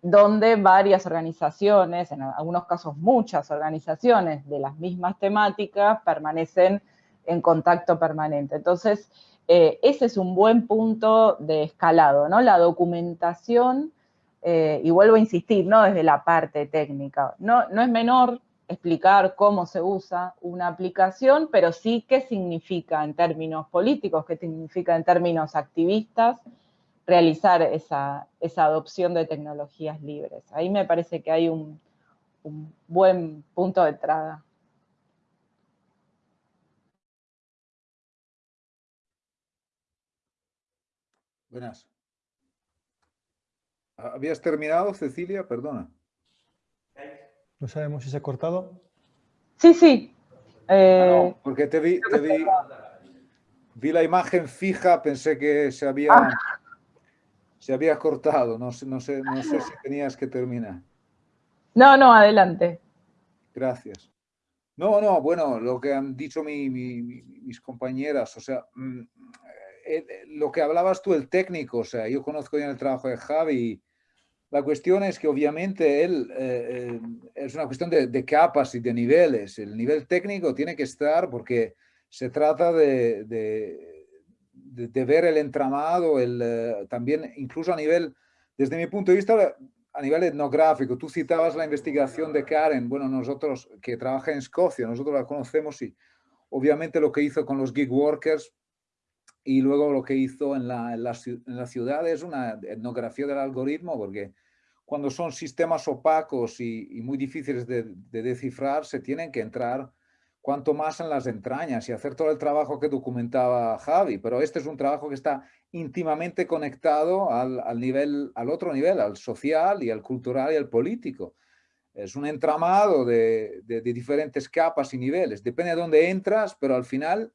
donde varias organizaciones, en algunos casos muchas organizaciones de las mismas temáticas, permanecen en contacto permanente. Entonces, eh, ese es un buen punto de escalado, ¿no? La documentación, eh, y vuelvo a insistir, ¿no? Desde la parte técnica. No, no es menor explicar cómo se usa una aplicación, pero sí qué significa en términos políticos, qué significa en términos activistas, realizar esa, adopción de tecnologías libres. Ahí me parece que hay un, un buen punto de entrada. Buenas. ¿Habías terminado, Cecilia? Perdona. No sabemos si se ha cortado. Sí, sí. Ah, eh, porque te vi, vi, la imagen fija, pensé que se había, ah. se había cortado. No, no, sé, no sé si tenías que terminar. No, no, adelante. Gracias. No, no, bueno, lo que han dicho mis compañeras, o sea, mm, eh, eh, lo que hablabas tú, el técnico, o sea, yo conozco ya el trabajo de Javi, la cuestión es que obviamente él eh, es una cuestión de, capas y de niveles. El nivel técnico tiene que estar porque se trata de, de, ver el entramado, el, también incluso a nivel, desde mi punto de vista, a nivel etnográfico. Tú citabas la investigación de Karen, bueno, nosotros que trabaja en Escocia, nosotros la conocemos y obviamente lo que hizo con los gig workers y luego lo que hizo en la, en la, ciudad es una etnografía del algoritmo, porque cuando son sistemas opacos y, muy difíciles de, descifrar, se tienen que entrar cuanto más en las entrañas y hacer todo el trabajo que documentaba Javi. Pero este es un trabajo que está íntimamente conectado al, al, nivel, al otro nivel, al social y al cultural y al político. Es un entramado de, de diferentes capas y niveles. Depende de dónde entras, pero al final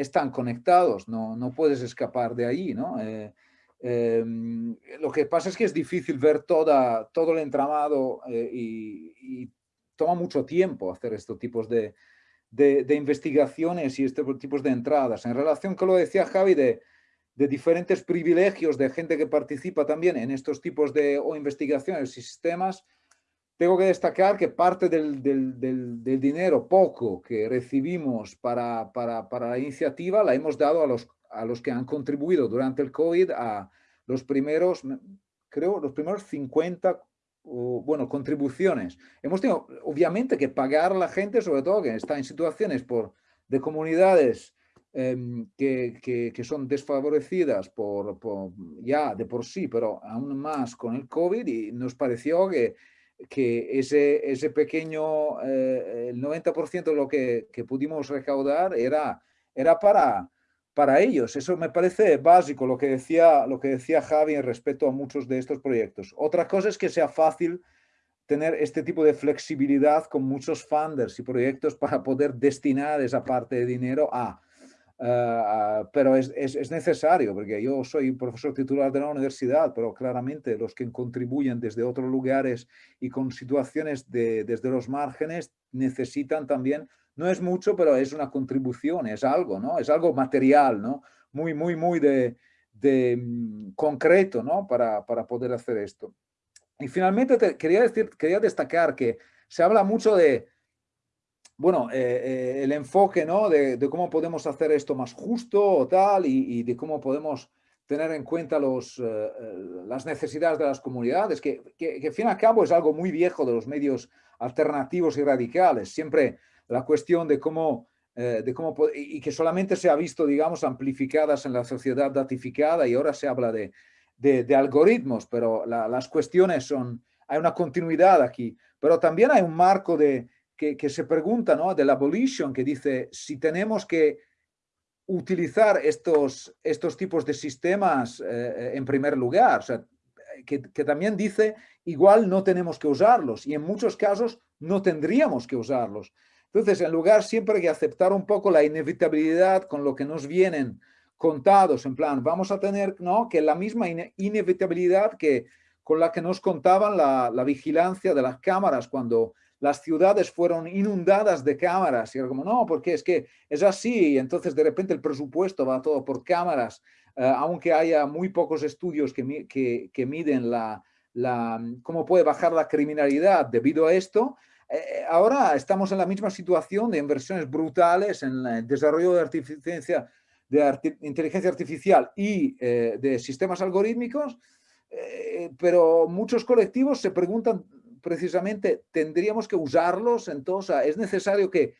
están conectados, no, no puedes escapar de ahí, ¿no? Eh, em, lo que pasa es que es difícil ver toda, todo el entramado eh, y, toma mucho tiempo hacer estos tipos de, de, investigaciones y estos tipos de entradas. En relación con lo que decía Javi de, de diferentes privilegios de gente que participa también en estos tipos de o investigaciones y sistemas, tengo que destacar que parte del, dinero poco que recibimos para, la iniciativa la hemos dado a los, a los que han contribuido durante el COVID a los primeros, creo, los primeros 50 bueno, contribuciones. Hemos tenido, obviamente, que pagar a la gente, sobre todo que está en situaciones por, de comunidades em, que, son desfavorecidas por, ya de por sí, pero aún más con el COVID y nos pareció que que ese, ese pequeño, eh, el 90% de lo que, que, pudimos recaudar era, era para, para ellos. Eso me parece básico, lo que, decía, lo que decía Javi en respecto a muchos de estos proyectos. Otra cosa es que sea fácil tener este tipo de flexibilidad con muchos funders y proyectos para poder destinar esa parte de dinero a Ah, pero es, es, necesario, porque yo soy profesor titular de la universidad, pero claramente los que contribuyen desde otros lugares y con situaciones de, desde los márgenes necesitan también, no es mucho, pero es una contribución, es algo, ¿no? Es algo material, ¿no? Muy, muy, muy de, de mm, concreto, ¿no? Para, para, poder hacer esto. Y finalmente te, quería, decir, quería destacar que se habla mucho de bueno, eh, eh, el enfoque ¿no? De, cómo podemos hacer esto más justo o tal y, de cómo podemos tener en cuenta los, eh, las necesidades de las comunidades, que, que, que, fin y al cabo es algo muy viejo de los medios alternativos y radicales. Siempre la cuestión de cómo, de cómo y que solamente se ha visto, digamos, amplificadas en la sociedad datificada y ahora se habla de, de, algoritmos, pero las cuestiones son, hay una continuidad aquí, pero también hay un marco de, que, se pregunta, ¿no? De la abolition, que dice, si tenemos que utilizar estos, estos tipos de sistemas eh, en primer lugar, sea, que, también dice, igual no tenemos que usarlos y en muchos casos no tendríamos que usarlos. Entonces, en lugar siempre que aceptar un poco la inevitabilidad con lo que nos vienen contados, en plan, vamos a tener, ¿no? Que la misma inevitabilidad que con la que nos contaban la, la vigilancia de las cámaras cuando las ciudades fueron inundadas de cámaras y era como, no, porque es que es así, y entonces de repente el presupuesto va todo por cámaras, eh, aunque haya muy pocos estudios que, que, que miden la, la, cómo puede bajar la criminalidad debido a esto, eh, ahora estamos en la misma situación de inversiones brutales en el desarrollo de inteligencia, de inteligencia artificial y de sistemas algorítmicos, pero muchos colectivos se preguntan precisamente, ¿tendríamos que usarlos? Entonces, ¿es necesario que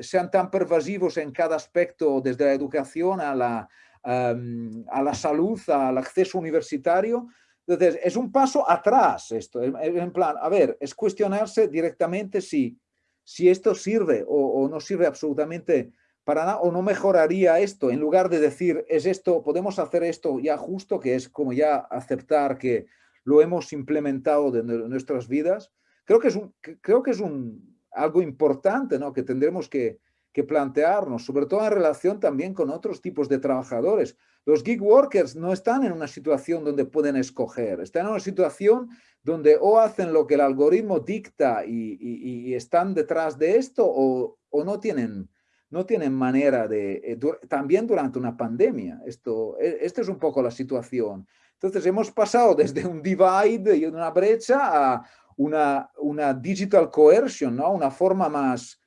sean tan pervasivos en cada aspecto, desde la educación a la, a la salud, al acceso universitario? Entonces, es un paso atrás esto, en plan, a ver, es cuestionarse directamente si, si esto sirve o, no sirve absolutamente para nada, o no mejoraría esto, en lugar de decir, es esto, podemos hacer esto ya justo, que es como ya aceptar que lo hemos implementado en nuestras vidas. Creo que es, creo que es algo importante, ¿no? Que tendremos que, plantearnos, sobre todo en relación también con otros tipos de trabajadores. Los gig workers no están en una situación donde pueden escoger, están en una situación donde o hacen lo que el algoritmo dicta y, están detrás de esto o, no, tienen, no tienen manera de, eh, también durante una pandemia. Esto, e, esta es un poco la situación. Entonces hemos pasado desde un divide y una brecha a una, una digital coercion, ¿no? una forma más,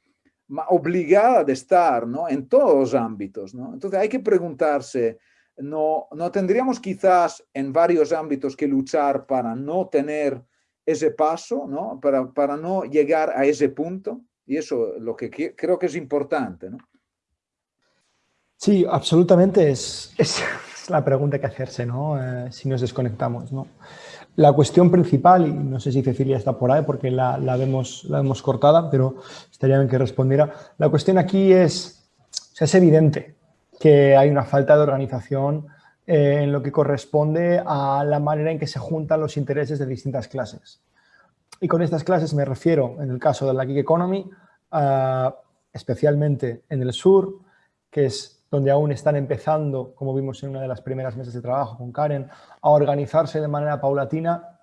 obligada de estar ¿no? en todos los ámbitos. ¿no? Entonces hay que preguntarse, no, no tendríamos quizás en varios ámbitos que luchar para no tener ese paso, ¿no? Para, para no llegar a ese punto. Y eso es lo que creo que es importante. ¿no? Sí, absolutamente es, es, la pregunta que hacerse, ¿no? Eh, si nos desconectamos. ¿no? La cuestión principal, y no sé si Cecilia está por ahí porque la, la, vemos, la vemos cortada, pero estaría bien que respondiera. La cuestión aquí es, o sea, es evidente que hay una falta de organización eh, en lo que corresponde a la manera en que se juntan los intereses de distintas clases. Y con estas clases me refiero, en el caso de la gig economy, especialmente en el sur, que es donde aún están empezando, como vimos en una de las primeras mesas de trabajo con Karen, a organizarse de manera paulatina.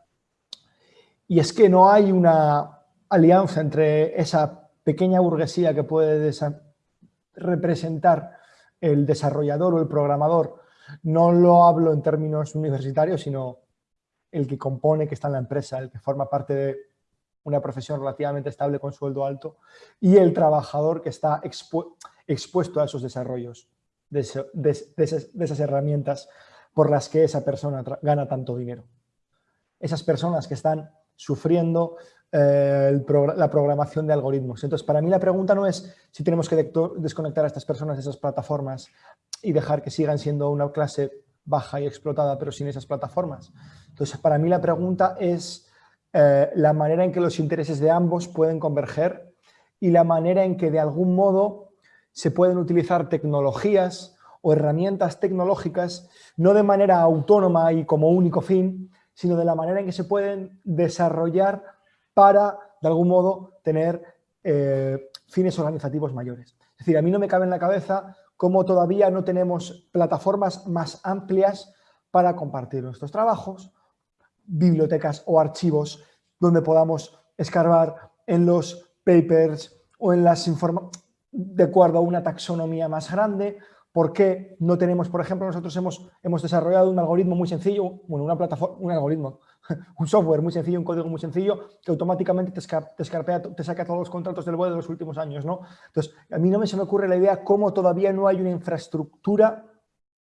Y es que no hay una alianza entre esa pequeña burguesía que puede representar el desarrollador o el programador, no lo hablo en términos universitarios, sino el que compone, que está en la empresa, el que forma parte de una profesión relativamente estable con sueldo alto, y el trabajador que está expuesto a esos desarrollos, de, esas, herramientas por las que esa persona gana tanto dinero. Esas personas que están sufriendo eh, la programación de algoritmos. Entonces, para mí la pregunta no es si tenemos que desconectar a estas personas de esas plataformas y dejar que sigan siendo una clase baja y explotada, pero sin esas plataformas. Entonces, para mí la pregunta es eh, la manera en que los intereses de ambos pueden converger y la manera en que de algún modo se pueden utilizar tecnologías o herramientas tecnológicas no de manera autónoma y como único fin, sino de la manera en que se pueden desarrollar para, de algún modo, tener eh, fines organizativos mayores. Es decir, a mí no me cabe en la cabeza cómo todavía no tenemos plataformas más amplias para compartir nuestros trabajos, bibliotecas o archivos donde podamos escarbar en los papers o en las informaciones de acuerdo a una taxonomía más grande, ¿Por qué no tenemos, por ejemplo, nosotros hemos, hemos desarrollado un algoritmo muy sencillo, bueno, una plataforma, un algoritmo, *laughs* un software muy sencillo, un código muy sencillo, que automáticamente te, te, te saca todos los contratos del BOE de los últimos años, ¿no? Entonces, a mí no me se me ocurre la idea cómo todavía no hay una infraestructura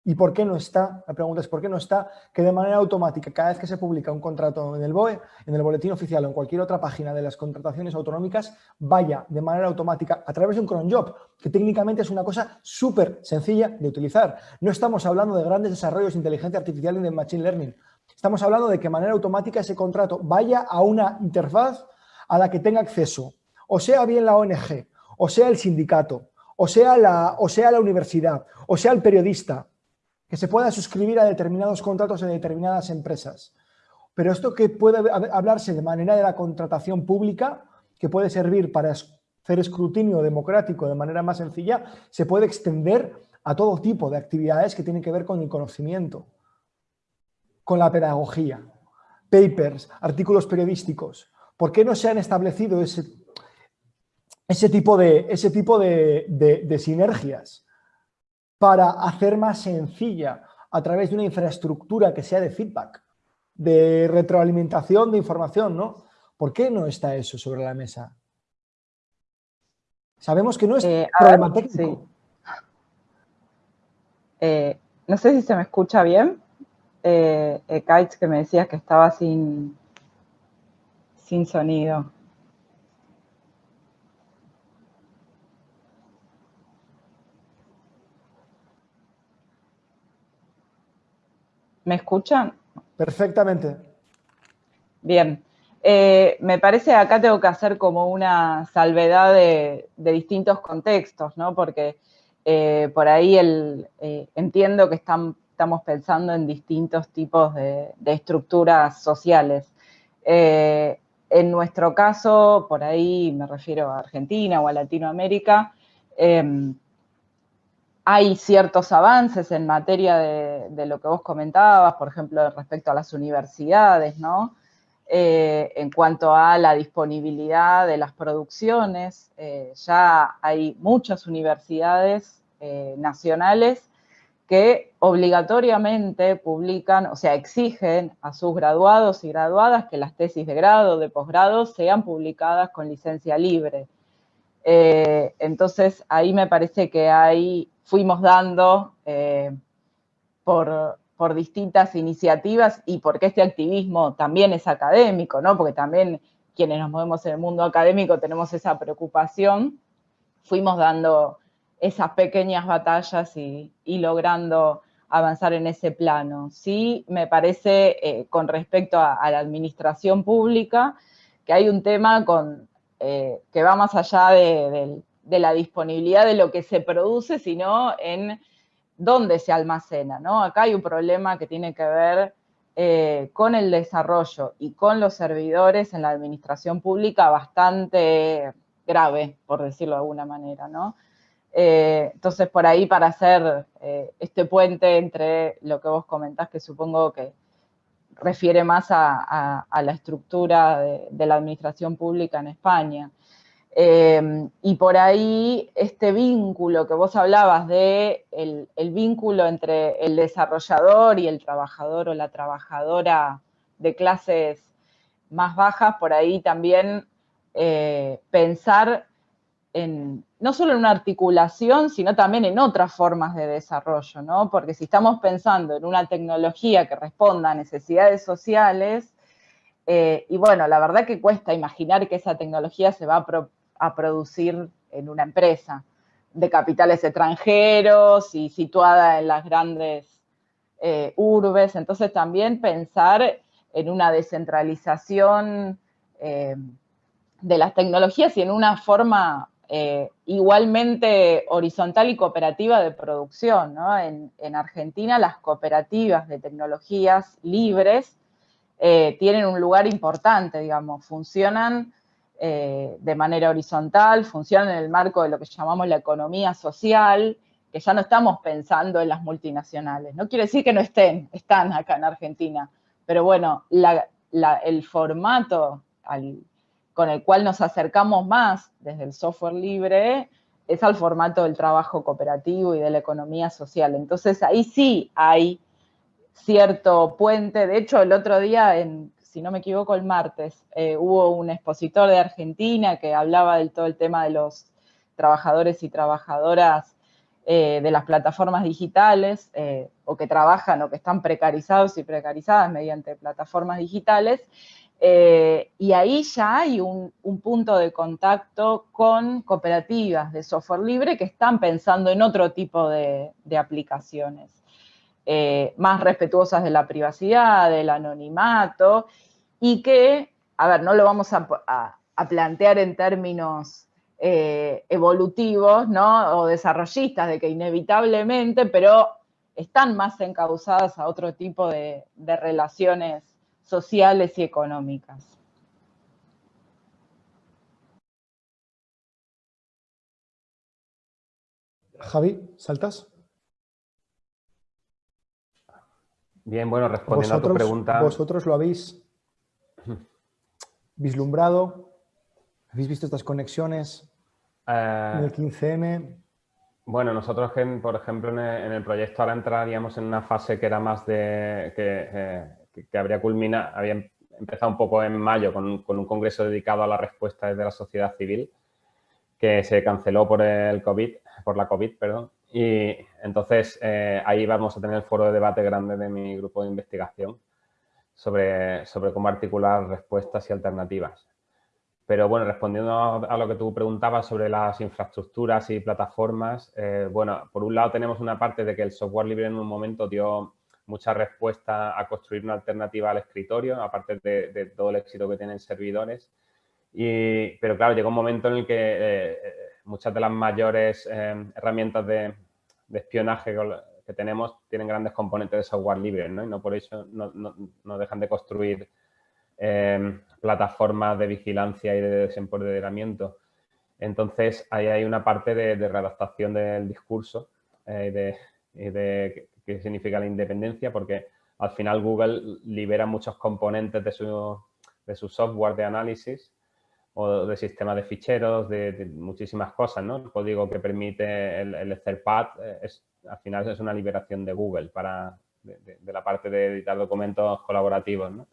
¿Y por qué no está? La pregunta es ¿por qué no está? Que de manera automática, cada vez que se publica un contrato en el BOE, en el boletín oficial o en cualquier otra página de las contrataciones autonómicas, vaya de manera automática a través de un cron job, que técnicamente es una cosa súper sencilla de utilizar. No estamos hablando de grandes desarrollos de inteligencia artificial y de machine learning. Estamos hablando de que de manera automática ese contrato vaya a una interfaz a la que tenga acceso, o sea bien la ONG, o sea el sindicato, o sea la, o sea la universidad, o sea el periodista, que se pueda suscribir a determinados contratos de determinadas empresas. Pero esto que puede hablarse de manera de la contratación pública, que puede servir para hacer escrutinio democrático de manera más sencilla, se puede extender a todo tipo de actividades que tienen que ver con el conocimiento, con la pedagogía, papers, artículos periodísticos. ¿Por qué no se han establecido ese, ese tipo, de, ese tipo de sinergias? Para hacer más sencilla a través de una infraestructura que sea de feedback, de retroalimentación de información, ¿no? ¿Por qué no está eso sobre la mesa? Sabemos que no es eh, problema técnico. Eh, no sé si se me escucha bien. Eh, eh Kites, que me decías que estaba sin, sin sonido. ¿Me escuchan? Perfectamente. Bien. Eh, me parece que acá tengo que hacer como una salvedad de, distintos contextos, ¿no? Porque eh, por ahí el, eh, entiendo que estamos pensando en distintos tipos de, estructuras sociales. en nuestro caso, por ahí me refiero a Argentina o a Latinoamérica, hay ciertos avances en materia de, lo que vos comentabas, por ejemplo, respecto a las universidades, ¿no? Eh, en cuanto a la disponibilidad de las producciones. Eh, ya hay muchas universidades eh, nacionales que obligatoriamente publican, o sea, exigen a sus graduados y graduadas que las tesis de grado, de posgrado, sean publicadas con licencia libre. entonces, ahí me parece que ahí fuimos dando por, por distintas iniciativas y porque este activismo también es académico, ¿no? Porque también quienes nos movemos en el mundo académico tenemos esa preocupación, fuimos dando esas pequeñas batallas y, logrando avanzar en ese plano. Sí, me parece, eh, con respecto a, la administración pública, que hay un tema con, eh, que va más allá de, la disponibilidad de lo que se produce, sino en dónde se almacena, ¿no? Acá hay un problema que tiene que ver eh, con el desarrollo y con los servidores en la administración pública bastante grave, por decirlo de alguna manera, ¿no? Eh, entonces, por ahí, para hacer eh, este puente entre lo que vos comentás, que supongo que refiere más a, la estructura de, la administración pública en España, Em, y por ahí este vínculo que vos hablabas de el, vínculo entre el desarrollador y el trabajador o la trabajadora de clases más bajas, por ahí también eh, pensar en, no solo en una articulación, sino también en otras formas de desarrollo, ¿no? Porque si estamos pensando en una tecnología que responda a necesidades sociales, eh, y bueno, la verdad que cuesta imaginar que esa tecnología se va a a producir en una empresa de capitales extranjeros y situada en las grandes eh, urbes. Entonces también pensar en una descentralización eh, de las tecnologías y en una forma eh, igualmente horizontal y cooperativa de producción. En, en, Argentina las cooperativas de tecnologías libres tienen un lugar importante, digamos, funcionan eh, de manera horizontal, funcionan en el marco de lo que llamamos la economía social, que ya no estamos pensando en las multinacionales. No quiere decir que no estén, están acá en Argentina, pero bueno, el formato con el cual nos acercamos más desde el software libre es al formato del trabajo cooperativo y de la economía social. Entonces ahí sí hay cierto puente. De hecho, el otro día en, si no me equivoco, el martes, eh, hubo un expositor de Argentina que hablaba del todo el tema de los trabajadores y trabajadoras eh, de las plataformas digitales, eh, o que trabajan o que están precarizados y precarizadas mediante plataformas digitales, y ahí ya hay un, punto de contacto con cooperativas de software libre que están pensando en otro tipo de, de aplicaciones. Eh, más respetuosas de la privacidad, del anonimato, y que, a ver, no lo vamos a, plantear en términos eh, evolutivos, ¿no? O desarrollistas, de que inevitablemente, pero están más encausadas a otro tipo de, de relaciones sociales y económicas. Javi, ¿saltas? Bien, bueno, respondiendo a tu pregunta... ¿Vosotros lo habéis vislumbrado? ¿Habéis visto estas conexiones eh, en el 15M? Bueno, nosotros, por ejemplo, en el, proyecto ahora entraríamos en una fase que era más de... que, eh, habría culminado, había empezado un poco en mayo con, con, un congreso dedicado a la respuesta de la sociedad civil que se canceló por el COVID, por la COVID, perdón, Y entonces eh, ahí vamos a tener el foro de debate grande de mi grupo de investigación sobre, sobre cómo articular respuestas y alternativas. Pero bueno, respondiendo a lo que tú preguntabas sobre las infraestructuras y plataformas, eh, bueno, por un lado tenemos una parte de que el software libre en un momento dio mucha respuesta a construir una alternativa al escritorio, aparte de, todo el éxito que tienen servidores. Y, pero claro, llegó un momento en el que eh, muchas de las mayores eh, herramientas de, espionaje que tenemos tienen grandes componentes de software libre. Y no por eso no, dejan de construir Em, plataformas de vigilancia y de desempoderamiento. Entonces, ahí hay una parte de, readaptación del discurso eh, de, qué significa la independencia, porque al final Google libera muchos componentes de de su software de análisis o de sistema de ficheros, de, muchísimas cosas, ¿no? El código que permite el, el Etherpad eh, es, al final es una liberación de Google para, de, la parte de editar documentos colaborativos, ¿no?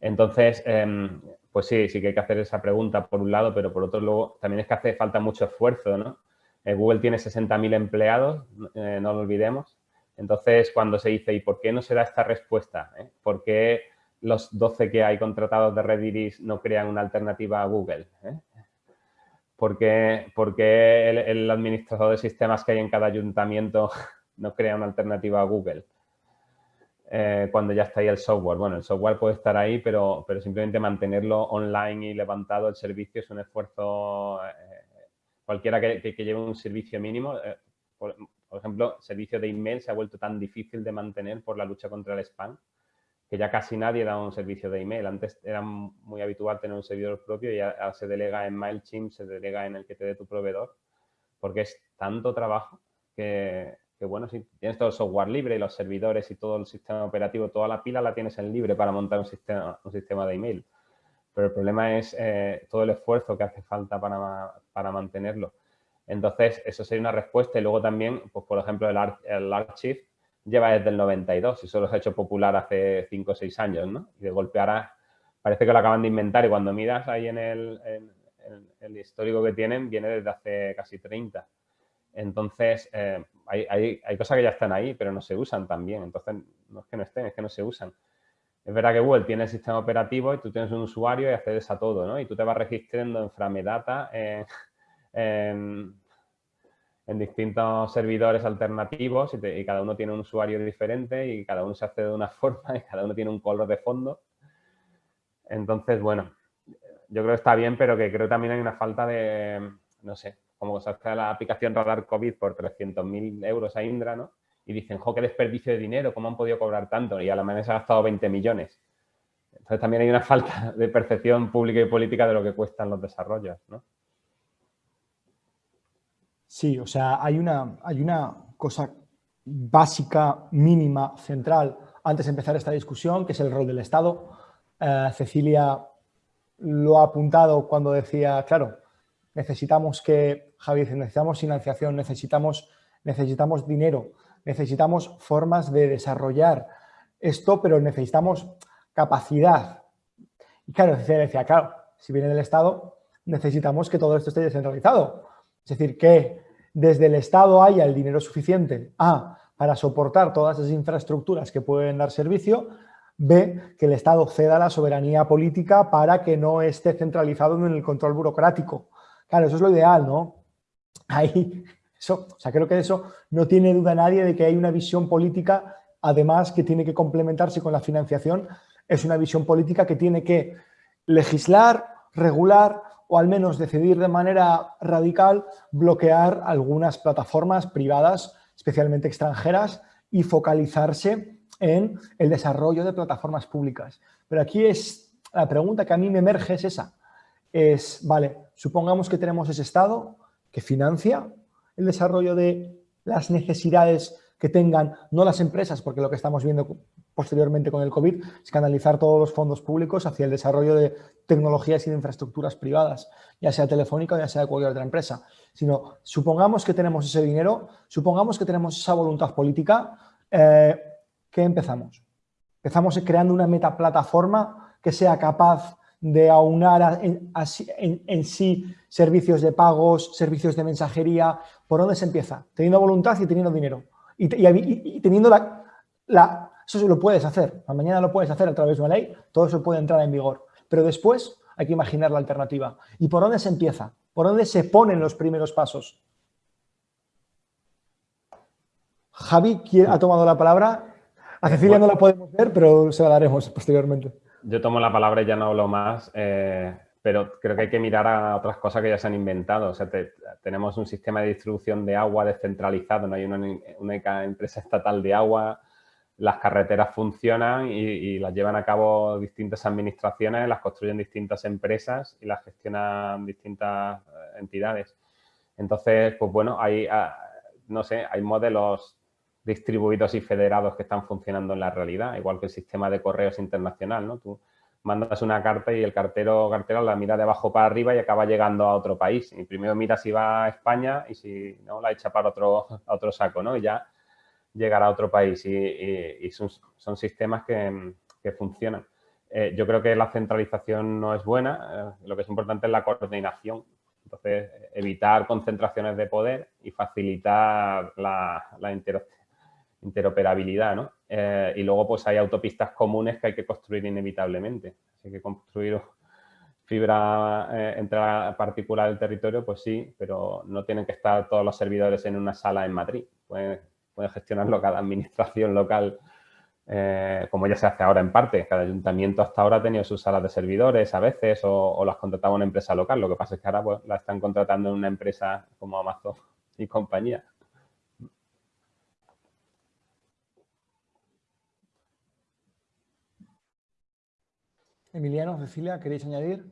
Entonces, em, pues sí, sí que hay que hacer esa pregunta por un lado, pero por otro luego también es que hace falta mucho esfuerzo, ¿no? Eh, Google tiene 60.000 empleados, eh, no lo olvidemos. Entonces, cuando se dice, ¿y por qué no se da esta respuesta? ¿Por qué los 12 que hay contratados de Rediris no crean una alternativa a Google? ¿Por qué, el, administrador de sistemas que hay en cada ayuntamiento *laughs* no crea una alternativa a Google? Eh, cuando ya está ahí el software. Bueno, el software puede estar ahí, pero, pero simplemente mantenerlo online y levantado el servicio es un esfuerzo, eh, cualquiera que, lleve un servicio mínimo, eh, por, ejemplo, servicio de email se ha vuelto tan difícil de mantener por la lucha contra el spam, que ya casi nadie da un servicio de email. Antes era muy habitual tener un servidor propio y ahora se delega en MailChimp, se delega en el que te dé tu proveedor, porque es tanto trabajo que, que bueno, si tienes todo el software libre y los servidores y todo el sistema operativo, toda la pila la tienes en libre para montar un sistema, un sistema de email. Pero el problema es eh, todo el esfuerzo que hace falta para, para, mantenerlo. Entonces, eso sería una respuesta. Y luego también, pues por ejemplo, el, el Archive lleva desde el 92 y solo se ha hecho popular hace 5 o 6 años, ¿no? Y de golpe ahora parece que lo acaban de inventar y cuando miras ahí en el, en el histórico que tienen, viene desde hace casi 30. Entonces, eh, hay, hay, cosas que ya están ahí, pero no se usan también. Entonces, no es que no estén, es que no se usan. Es verdad que Google tiene el sistema operativo y tú tienes un usuario y accedes a todo, ¿no? Y tú te vas registrando en Framedata, en, distintos servidores alternativos y, cada uno tiene un usuario diferente y cada uno se accede de una *laughs* forma y cada uno tiene un color de fondo. Entonces, bueno, yo creo que está bien, pero que creo también hay una falta de, no sé, como saca la aplicación Radar COVID por 300.000 euros a Indra, ¿no? Y dicen, jo, qué desperdicio de dinero, ¿cómo han podido cobrar tanto? Y a la manera se ha gastado 20 millones. Entonces también hay una *laughs* falta de percepción pública y política de lo que cuestan los desarrollos, ¿no? Sí, o sea, hay una, hay una cosa básica, mínima, central, antes de empezar esta discusión, que es el rol del Estado. Eh, Cecilia lo ha apuntado cuando decía, claro, necesitamos que, Javier, necesitamos financiación, necesitamos, necesitamos dinero, necesitamos formas de desarrollar esto, pero necesitamos capacidad. Y claro, decía, claro, si viene del Estado, necesitamos que todo esto esté descentralizado. Es decir, que desde el Estado haya el dinero suficiente, A, para soportar todas esas infraestructuras que pueden dar servicio, B, que el Estado ceda la soberanía política para que no esté centralizado en el control burocrático. Claro, eso es lo ideal, ¿no? Ahí, eso, o sea, creo que eso no tiene duda nadie de que hay una visión política, además que tiene que complementarse con la financiación, es una visión política que tiene que legislar, regular o al menos decidir de manera radical bloquear algunas plataformas privadas, especialmente extranjeras, y focalizarse en el desarrollo de plataformas públicas. Pero aquí es la pregunta que a mí me emerge es esa es, vale, supongamos que tenemos ese Estado que financia el desarrollo de las necesidades que tengan, no las empresas, porque lo que estamos viendo posteriormente con el COVID es canalizar todos los fondos públicos hacia el desarrollo de tecnologías y de infraestructuras privadas, ya sea telefónica o ya sea cualquier otra empresa, sino supongamos que tenemos ese dinero, supongamos que tenemos esa voluntad política, eh, ¿qué empezamos? Empezamos creando una metaplataforma que sea capaz de aunar en, sí servicios de pagos, servicios de mensajería. ¿Por dónde se empieza? Teniendo voluntad y teniendo dinero. Y, teniendo la, la... Eso lo puedes hacer. Mañana lo puedes hacer a través de una ley. Todo eso puede entrar en vigor. Pero después hay que imaginar la alternativa. ¿Y por dónde se empieza? ¿Por dónde se ponen los primeros pasos? Javi ha tomado la palabra. A Cecilia no la podemos ver, pero se la daremos posteriormente. Yo tomo la palabra y ya no hablo más, eh, pero creo que hay que mirar a otras cosas que ya se han inventado. O sea, tenemos un sistema de distribución de agua descentralizado, no hay una única empresa estatal de agua, las carreteras funcionan y, las llevan a cabo distintas administraciones, las construyen distintas empresas y las gestionan distintas eh, entidades. Entonces, pues bueno, hay, ah, no sé, hay modelos distribuidos y federados que están funcionando en la realidad, igual que el sistema de correos internacional, ¿no? Tú mandas una carta y el cartero cartera la mira de abajo para arriba y acaba llegando a otro país. Y primero mira si va a España y si no, la echa para otro, *laughs* otro saco, ¿no? Y ya llegará a otro país. Y, son, sistemas que, funcionan. Eh, yo creo que la centralización no es buena, eh, lo que es importante es la coordinación. Entonces, evitar concentraciones de poder y facilitar la, la interoperabilidad, ¿no? Eh, y luego pues hay autopistas comunes que hay que construir inevitablemente. Hay que construir fibra eh, entre la particular del territorio, pues sí, pero no tienen que estar todos los servidores en una sala en Madrid. Puede, gestionarlo cada administración local, eh, como ya se hace ahora en parte. Cada ayuntamiento hasta ahora ha tenido sus salas de servidores a veces o, o las contrataba una empresa local. Lo que pasa es que ahora pues, la están contratando en una empresa como Amazon y compañía. Emiliano, Cecilia, ¿queréis añadir?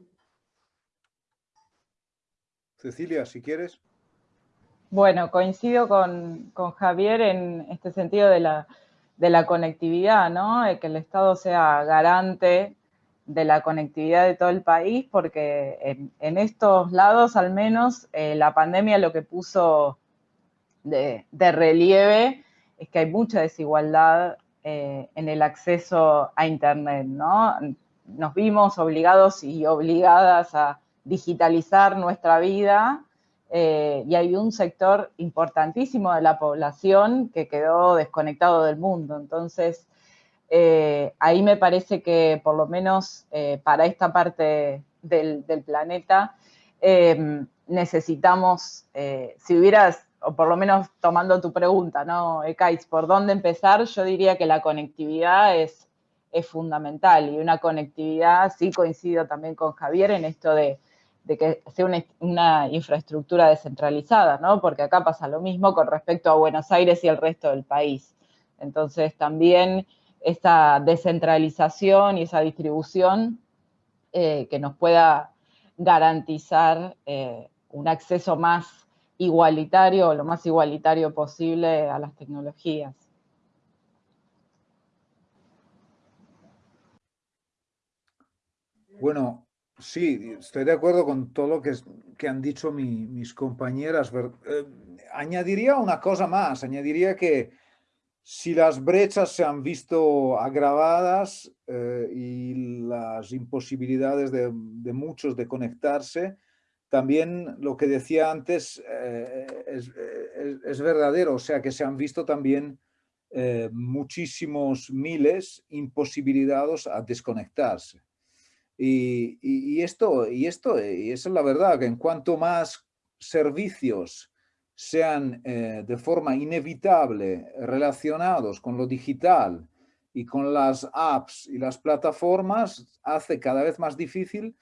Cecilia, si quieres. Bueno, coincido con, Javier en este sentido de la, conectividad, ¿no? que el Estado sea garante de la conectividad de todo el país, porque en, estos lados, al menos, eh, la pandemia lo que puso de, relieve es que hay mucha desigualdad eh, en el acceso a Internet, ¿no? Nos vimos obligados y obligadas a digitalizar nuestra vida eh, y hay un sector importantísimo de la población que quedó desconectado del mundo. Entonces, eh, ahí me parece que por lo menos eh, para esta parte del, planeta necesitamos, si hubieras, o por lo menos tomando tu pregunta, ¿no, Ekais, ¿por dónde empezar? Yo diría que la conectividad es es fundamental y una conectividad, sí coincido también con Javier en esto de, que sea una, infraestructura descentralizada, ¿no? Porque acá pasa lo mismo con respecto a Buenos Aires y el resto del país. Entonces también esa descentralización y esa distribución eh, que nos pueda garantizar eh, un acceso más igualitario o lo más igualitario posible a las tecnologías. Bueno, sí, estoy de acuerdo con todo lo que, que han dicho mis compañeras. Eh, añadiría una cosa más, añadiría que si las brechas se han visto agravadas eh, y las imposibilidades de, muchos de conectarse, también lo que decía antes eh, es, verdadero, o sea que se han visto también muchísimos miles imposibilitados a desconectarse. Y, esto, y esto, y eso es la verdad, que en cuanto más servicios sean eh, de forma inevitable relacionados con lo digital y con las apps y las plataformas, hace cada vez más difícil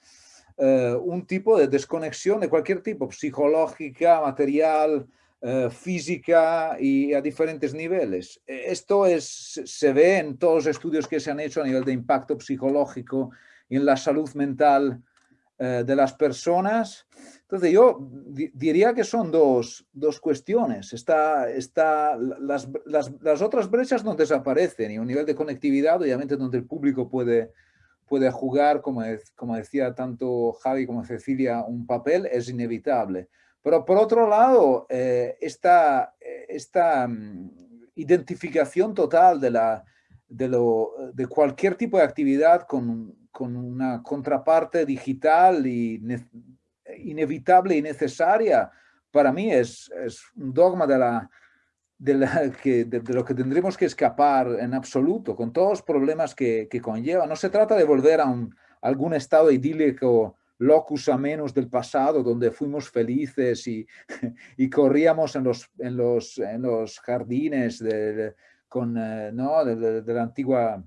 eh, un tipo de desconexión de cualquier tipo, psicológica, material, eh, física y a diferentes niveles. Esto es, se ve en todos los estudios que se han hecho a nivel de impacto psicológico en la salud mental eh, de las personas. Entonces yo diría que son dos, cuestiones. Está, está, las, las, otras brechas no desaparecen y un nivel de conectividad, obviamente, donde el público puede, puede jugar, como, como decía tanto Javi como Cecilia, un papel, es inevitable. Pero por otro lado, eh, esta, esta mm, identificación total de, la, de, lo, de cualquier tipo de actividad con, con una contraparte digital y inevitable y necesaria, para mí es, es un dogma de, la, de, la, que, de, lo que tendremos que escapar en absoluto, con todos los problemas que, que conlleva. No se trata de volver a, un, algún estado idílico locus a menos del pasado, donde fuimos felices y, *laughs* y corríamos en los, en los, en los jardines de, con, eh, ¿no? de, de, la antigua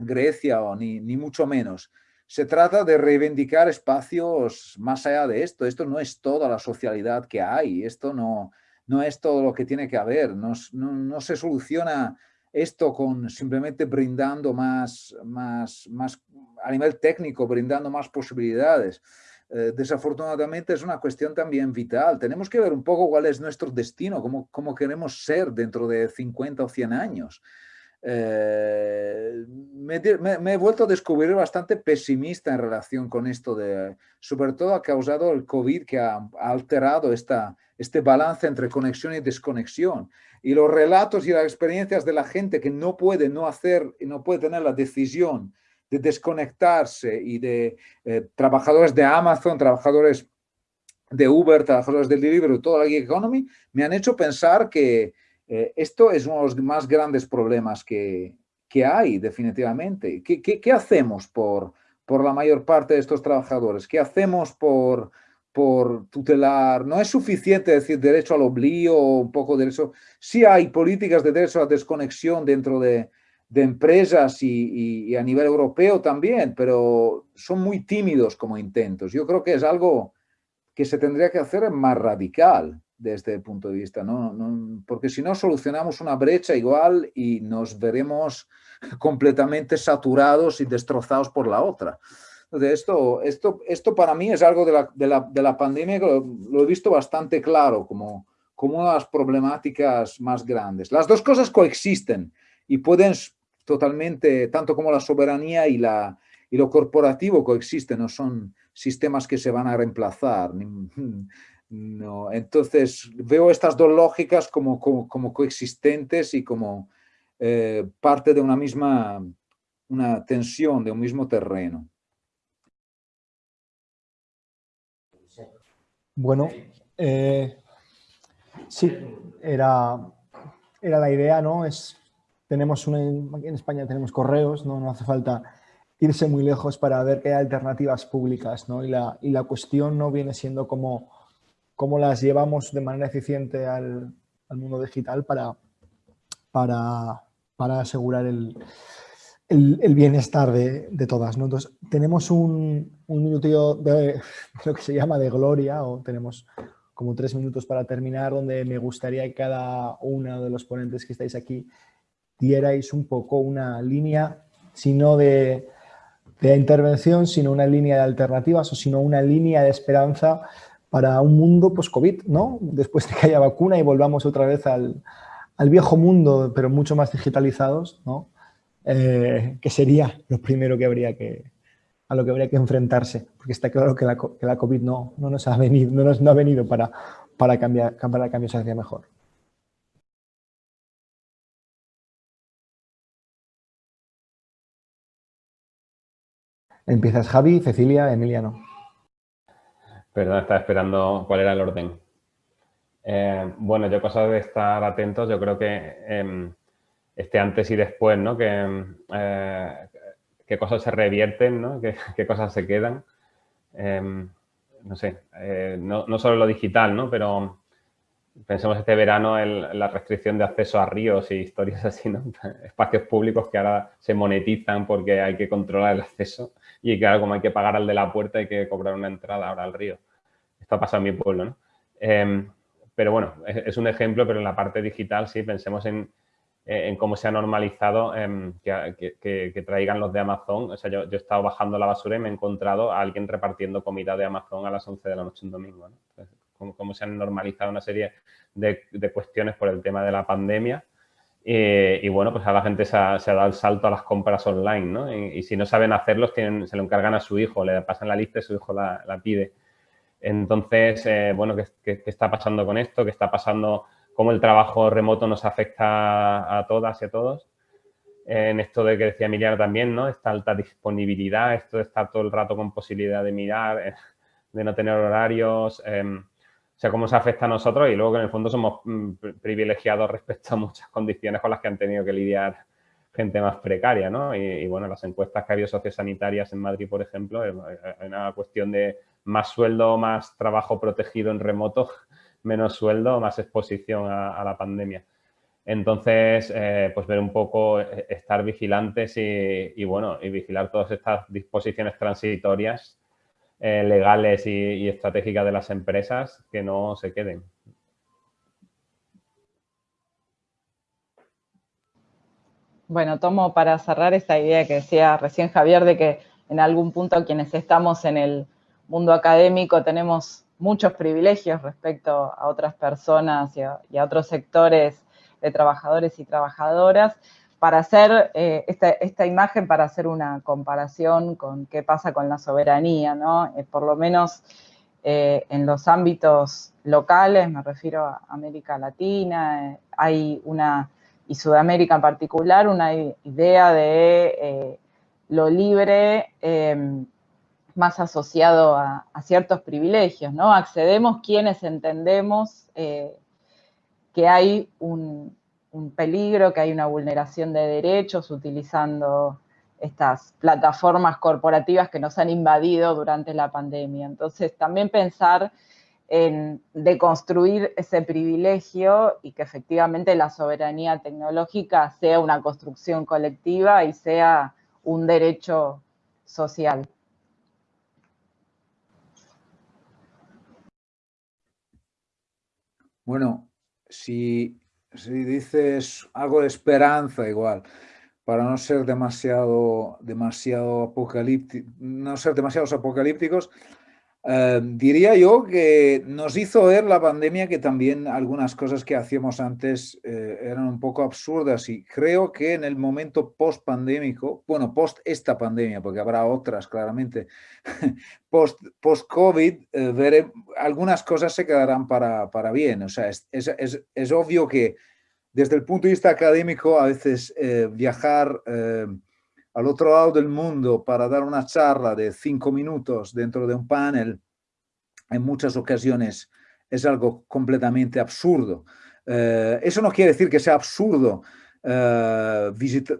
Grecia, o ni, ni mucho menos. Se trata de reivindicar espacios más allá de esto. Esto no es toda la socialidad que hay, esto no, no es todo lo que tiene que haber. No, no, no se soluciona esto con simplemente brindando más, más, más a nivel técnico, brindando más posibilidades. Eh, desafortunadamente es una cuestión también vital. Tenemos que ver un poco cuál es nuestro destino, cómo, cómo queremos ser dentro de 50 o 100 años. Eh, me, he vuelto a descubrir bastante pesimista en relación con esto, de, sobre todo ha causado el COVID que ha, alterado esta, este balance entre conexión y desconexión. Y los relatos y las experiencias de la gente que no puede no hacer y no puede tener la decisión de desconectarse y de eh, trabajadores de Amazon, trabajadores de Uber, trabajadores del Deliveroo, toda la gig economy, me han hecho pensar que eh, esto es uno de los más grandes problemas que, que hay, definitivamente. ¿Qué, qué, qué hacemos por, por la mayor parte de estos trabajadores? ¿Qué hacemos por, por tutelar? No es suficiente decir derecho al oblío o un poco de eso. Sí hay políticas de derecho a desconexión dentro de, de empresas y, y, y, a nivel europeo también, pero son muy tímidos como intentos. Yo creo que es algo que se tendría que hacer más radical desde el punto de vista, ¿no? no porque si no solucionamos una brecha igual y nos veremos *laughs* completamente saturados y destrozados por la otra. Entonces, esto, esto, esto para mí es algo de la, de la, de la pandemia que lo, lo, he visto bastante claro como, como una de las problemáticas más grandes. Las dos cosas coexisten y pueden totalmente, tanto como la soberanía y, la, y lo corporativo coexisten, no son sistemas que se van a reemplazar. No, entonces veo estas dos lógicas como, coexistentes y como eh, parte de una misma una tensión, de un mismo terreno. Bueno, eh, sí, era, la idea, ¿no? Es, tenemos una, en España tenemos correos, ¿no? no hace falta irse muy lejos para ver que hay alternativas públicas, ¿no? Y la cuestión no viene siendo como cómo las llevamos de manera eficiente al, mundo digital para, asegurar el, bienestar de, todas. ¿no? Entonces, tenemos un, un minuto de, *laughs* lo que se llama de gloria, o tenemos como tres minutos para terminar, donde me gustaría que cada uno de los ponentes que estáis aquí dierais un poco una línea, sino de, de intervención, sino una línea de alternativas o sino una línea de esperanza para un mundo post-COVID, ¿no? Después de que haya vacuna y volvamos otra vez al, al viejo mundo, pero mucho más digitalizados, ¿no? Eh, que sería lo primero que habría que, a lo que habría que enfrentarse, porque está claro que la, que la COVID no, no, nos ha venido, no, nos, no ha venido para, para, cambiar, para cambios hacia mejor. Empiezas Javi, Cecilia, Emiliano. Perdón, estaba esperando cuál era el orden. Eh, bueno, yo cosas de estar atentos, yo creo que eh, este antes y después, ¿no? Que, eh, qué cosas se revierten, ¿no? *laughs* Qué, qué cosas se quedan. Em, no sé, eh, no, no, solo lo digital, ¿no? Pero pensemos este verano en la restricción de acceso a ríos y historias *laughs* así, ¿no? Espacios públicos que ahora se monetizan porque hay que controlar el acceso y claro, como hay que pagar al de la puerta, hay que cobrar una entrada ahora al río. Esto ha en mi pueblo, ¿no? Eh, pero bueno, es, un ejemplo, pero en la parte digital sí, pensemos en, en cómo se ha normalizado eh, que, que, traigan los de Amazon. O sea, yo, yo, he estado bajando la basura y me he encontrado a alguien repartiendo comida de Amazon a las 11 de la noche un domingo, ¿no? Cómo, se han normalizado una serie de, de cuestiones por el tema de la pandemia y, y, bueno, pues a la gente se ha, se ha, dado el salto a las compras online, ¿no? Y, y si no saben hacerlos, tienen, se lo encargan a su hijo, le pasan la lista y su hijo la, la pide. Entonces, eh, bueno, ¿qué, ¿qué, qué, está pasando con esto? ¿Qué está pasando? ¿Cómo el trabajo remoto nos afecta a todas y a todos? en esto de que decía Emiliano también, ¿no? Esta alta disponibilidad, esto de estar todo el rato con posibilidad de mirar, eh, de no tener horarios, em, o sea, cómo se afecta a nosotros y luego que en el fondo somos mm, privilegiados respecto a muchas condiciones con las que han tenido que lidiar gente más precaria, ¿no? Y, bueno, las encuestas que ha habido sociosanitarias en Madrid, por ejemplo, es una cuestión de más sueldo, más trabajo protegido en remoto, *laughs* menos sueldo, más exposición a, la pandemia. Entonces, eh, pues ver un poco, eh, estar vigilantes y, bueno, y vigilar todas estas disposiciones transitorias eh, legales y, estratégicas de las empresas que no se queden. Bueno, tomo para cerrar esa idea que decía recién Javier de que en algún punto quienes estamos en el mundo académico tenemos muchos privilegios respecto a otras personas y a, otros sectores de trabajadores y trabajadoras para hacer eh, esta, imagen, para hacer una comparación con qué pasa con la soberanía, ¿no? Eh, por lo menos eh, en los ámbitos locales, me refiero a América Latina, hay una, y Sudamérica en particular, una idea de lo libre más asociado a, ciertos privilegios, ¿no? Accedemos quienes entendemos que hay un, peligro, que hay una vulneración de derechos utilizando estas plataformas corporativas que nos han invadido durante la pandemia. Entonces, también pensar en deconstruir ese privilegio y que efectivamente la soberanía tecnológica sea una construcción colectiva y sea un derecho social. Bueno, si, dices algo de esperanza igual, para no ser demasiado, demasiado apocalíptico, no ser demasiados apocalípticos, eh, diría yo que nos hizo ver la pandemia que también algunas cosas que hacíamos antes eh, eran un poco absurdas y creo que en el momento post-pandémico, bueno, post esta pandemia, porque habrá otras claramente, *laughs* post-COVID, eh, algunas cosas se quedarán para, para bien. O sea, es, es, es, obvio que desde el punto de vista académico a veces viajar al otro lado del mundo para dar una charla de cinco minutos dentro de un panel, en muchas ocasiones es algo completamente absurdo. Eh, eso no quiere decir que sea absurdo eh, eh,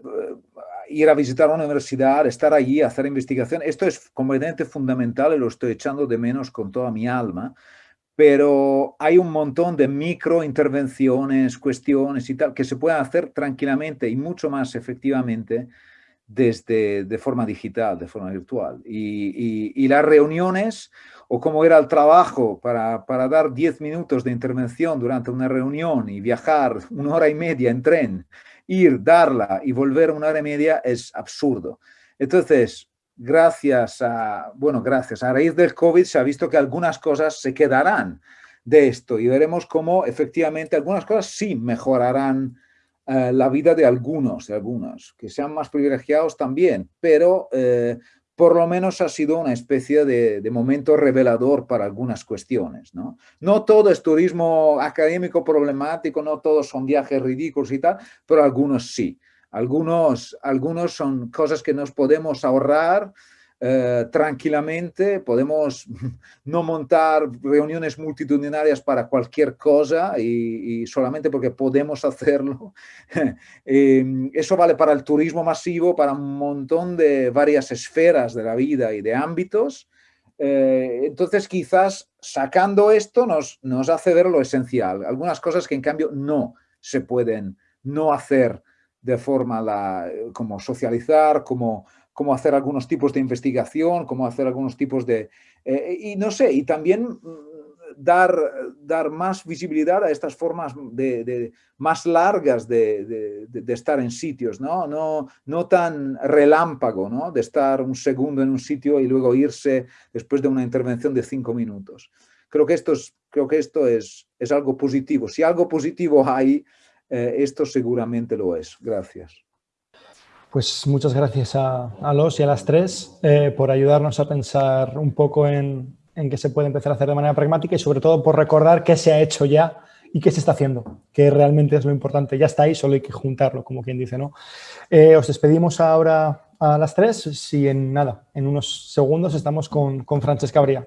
ir a visitar una universidad, estar allí, hacer investigación. Esto es completamente fundamental y lo estoy echando de menos con toda mi alma, pero hay un montón de micro intervenciones, cuestiones y tal, que se pueden hacer tranquilamente y mucho más efectivamente desde, de forma digital, de forma virtual. Y, las reuniones, o cómo era el trabajo para, para dar 10 minutos de intervención durante una reunión y viajar una hora y media en tren, ir, darla y volver una hora y media es absurdo. Entonces, gracias a, bueno, gracias, a raíz del COVID se ha visto que algunas cosas se quedarán de esto y veremos cómo efectivamente algunas cosas sí mejorarán eh, la vida de algunos, de algunos, que sean más privilegiados también, pero eh, por lo menos ha sido una especie de, momento revelador para algunas cuestiones. ¿no? no todo es turismo académico problemático, no todos son viajes ridículos y tal, pero algunos sí. Algunos, algunos son cosas que nos podemos ahorrar eh, tranquilamente, podemos *laughs* no montar reuniones multitudinarias para cualquier cosa y, solamente porque podemos *laughs* hacerlo. *laughs* Em, eso vale para el turismo masivo, para un montón de varias esferas de la vida y de ámbitos. Eh, entonces quizás sacando esto nos, nos hace ver lo esencial. Algunas cosas que en cambio no se pueden no hacer de forma la, como socializar, como cómo hacer algunos tipos de investigación, cómo hacer algunos tipos de... Eh, y no sé, y también mm, dar, dar más visibilidad a estas formas de, más largas de, estar en sitios, ¿no? No, no tan relámpago, ¿no? De estar un segundo en un sitio y luego irse después de una intervención de cinco minutos. Creo que esto es, creo que esto es, es algo positivo. Si algo positivo hay, eh, esto seguramente lo es. Gracias. Pues muchas gracias a, los y a las tres eh, por ayudarnos a pensar un poco en, qué se puede empezar a hacer de manera pragmática y sobre todo por recordar qué se ha hecho ya y qué se está haciendo, que realmente es lo importante. Ya está ahí, solo hay que juntarlo, como quien dice, ¿no? Eh, os despedimos ahora a las tres, si en nada, en unos segundos estamos con, con Francesca Bria.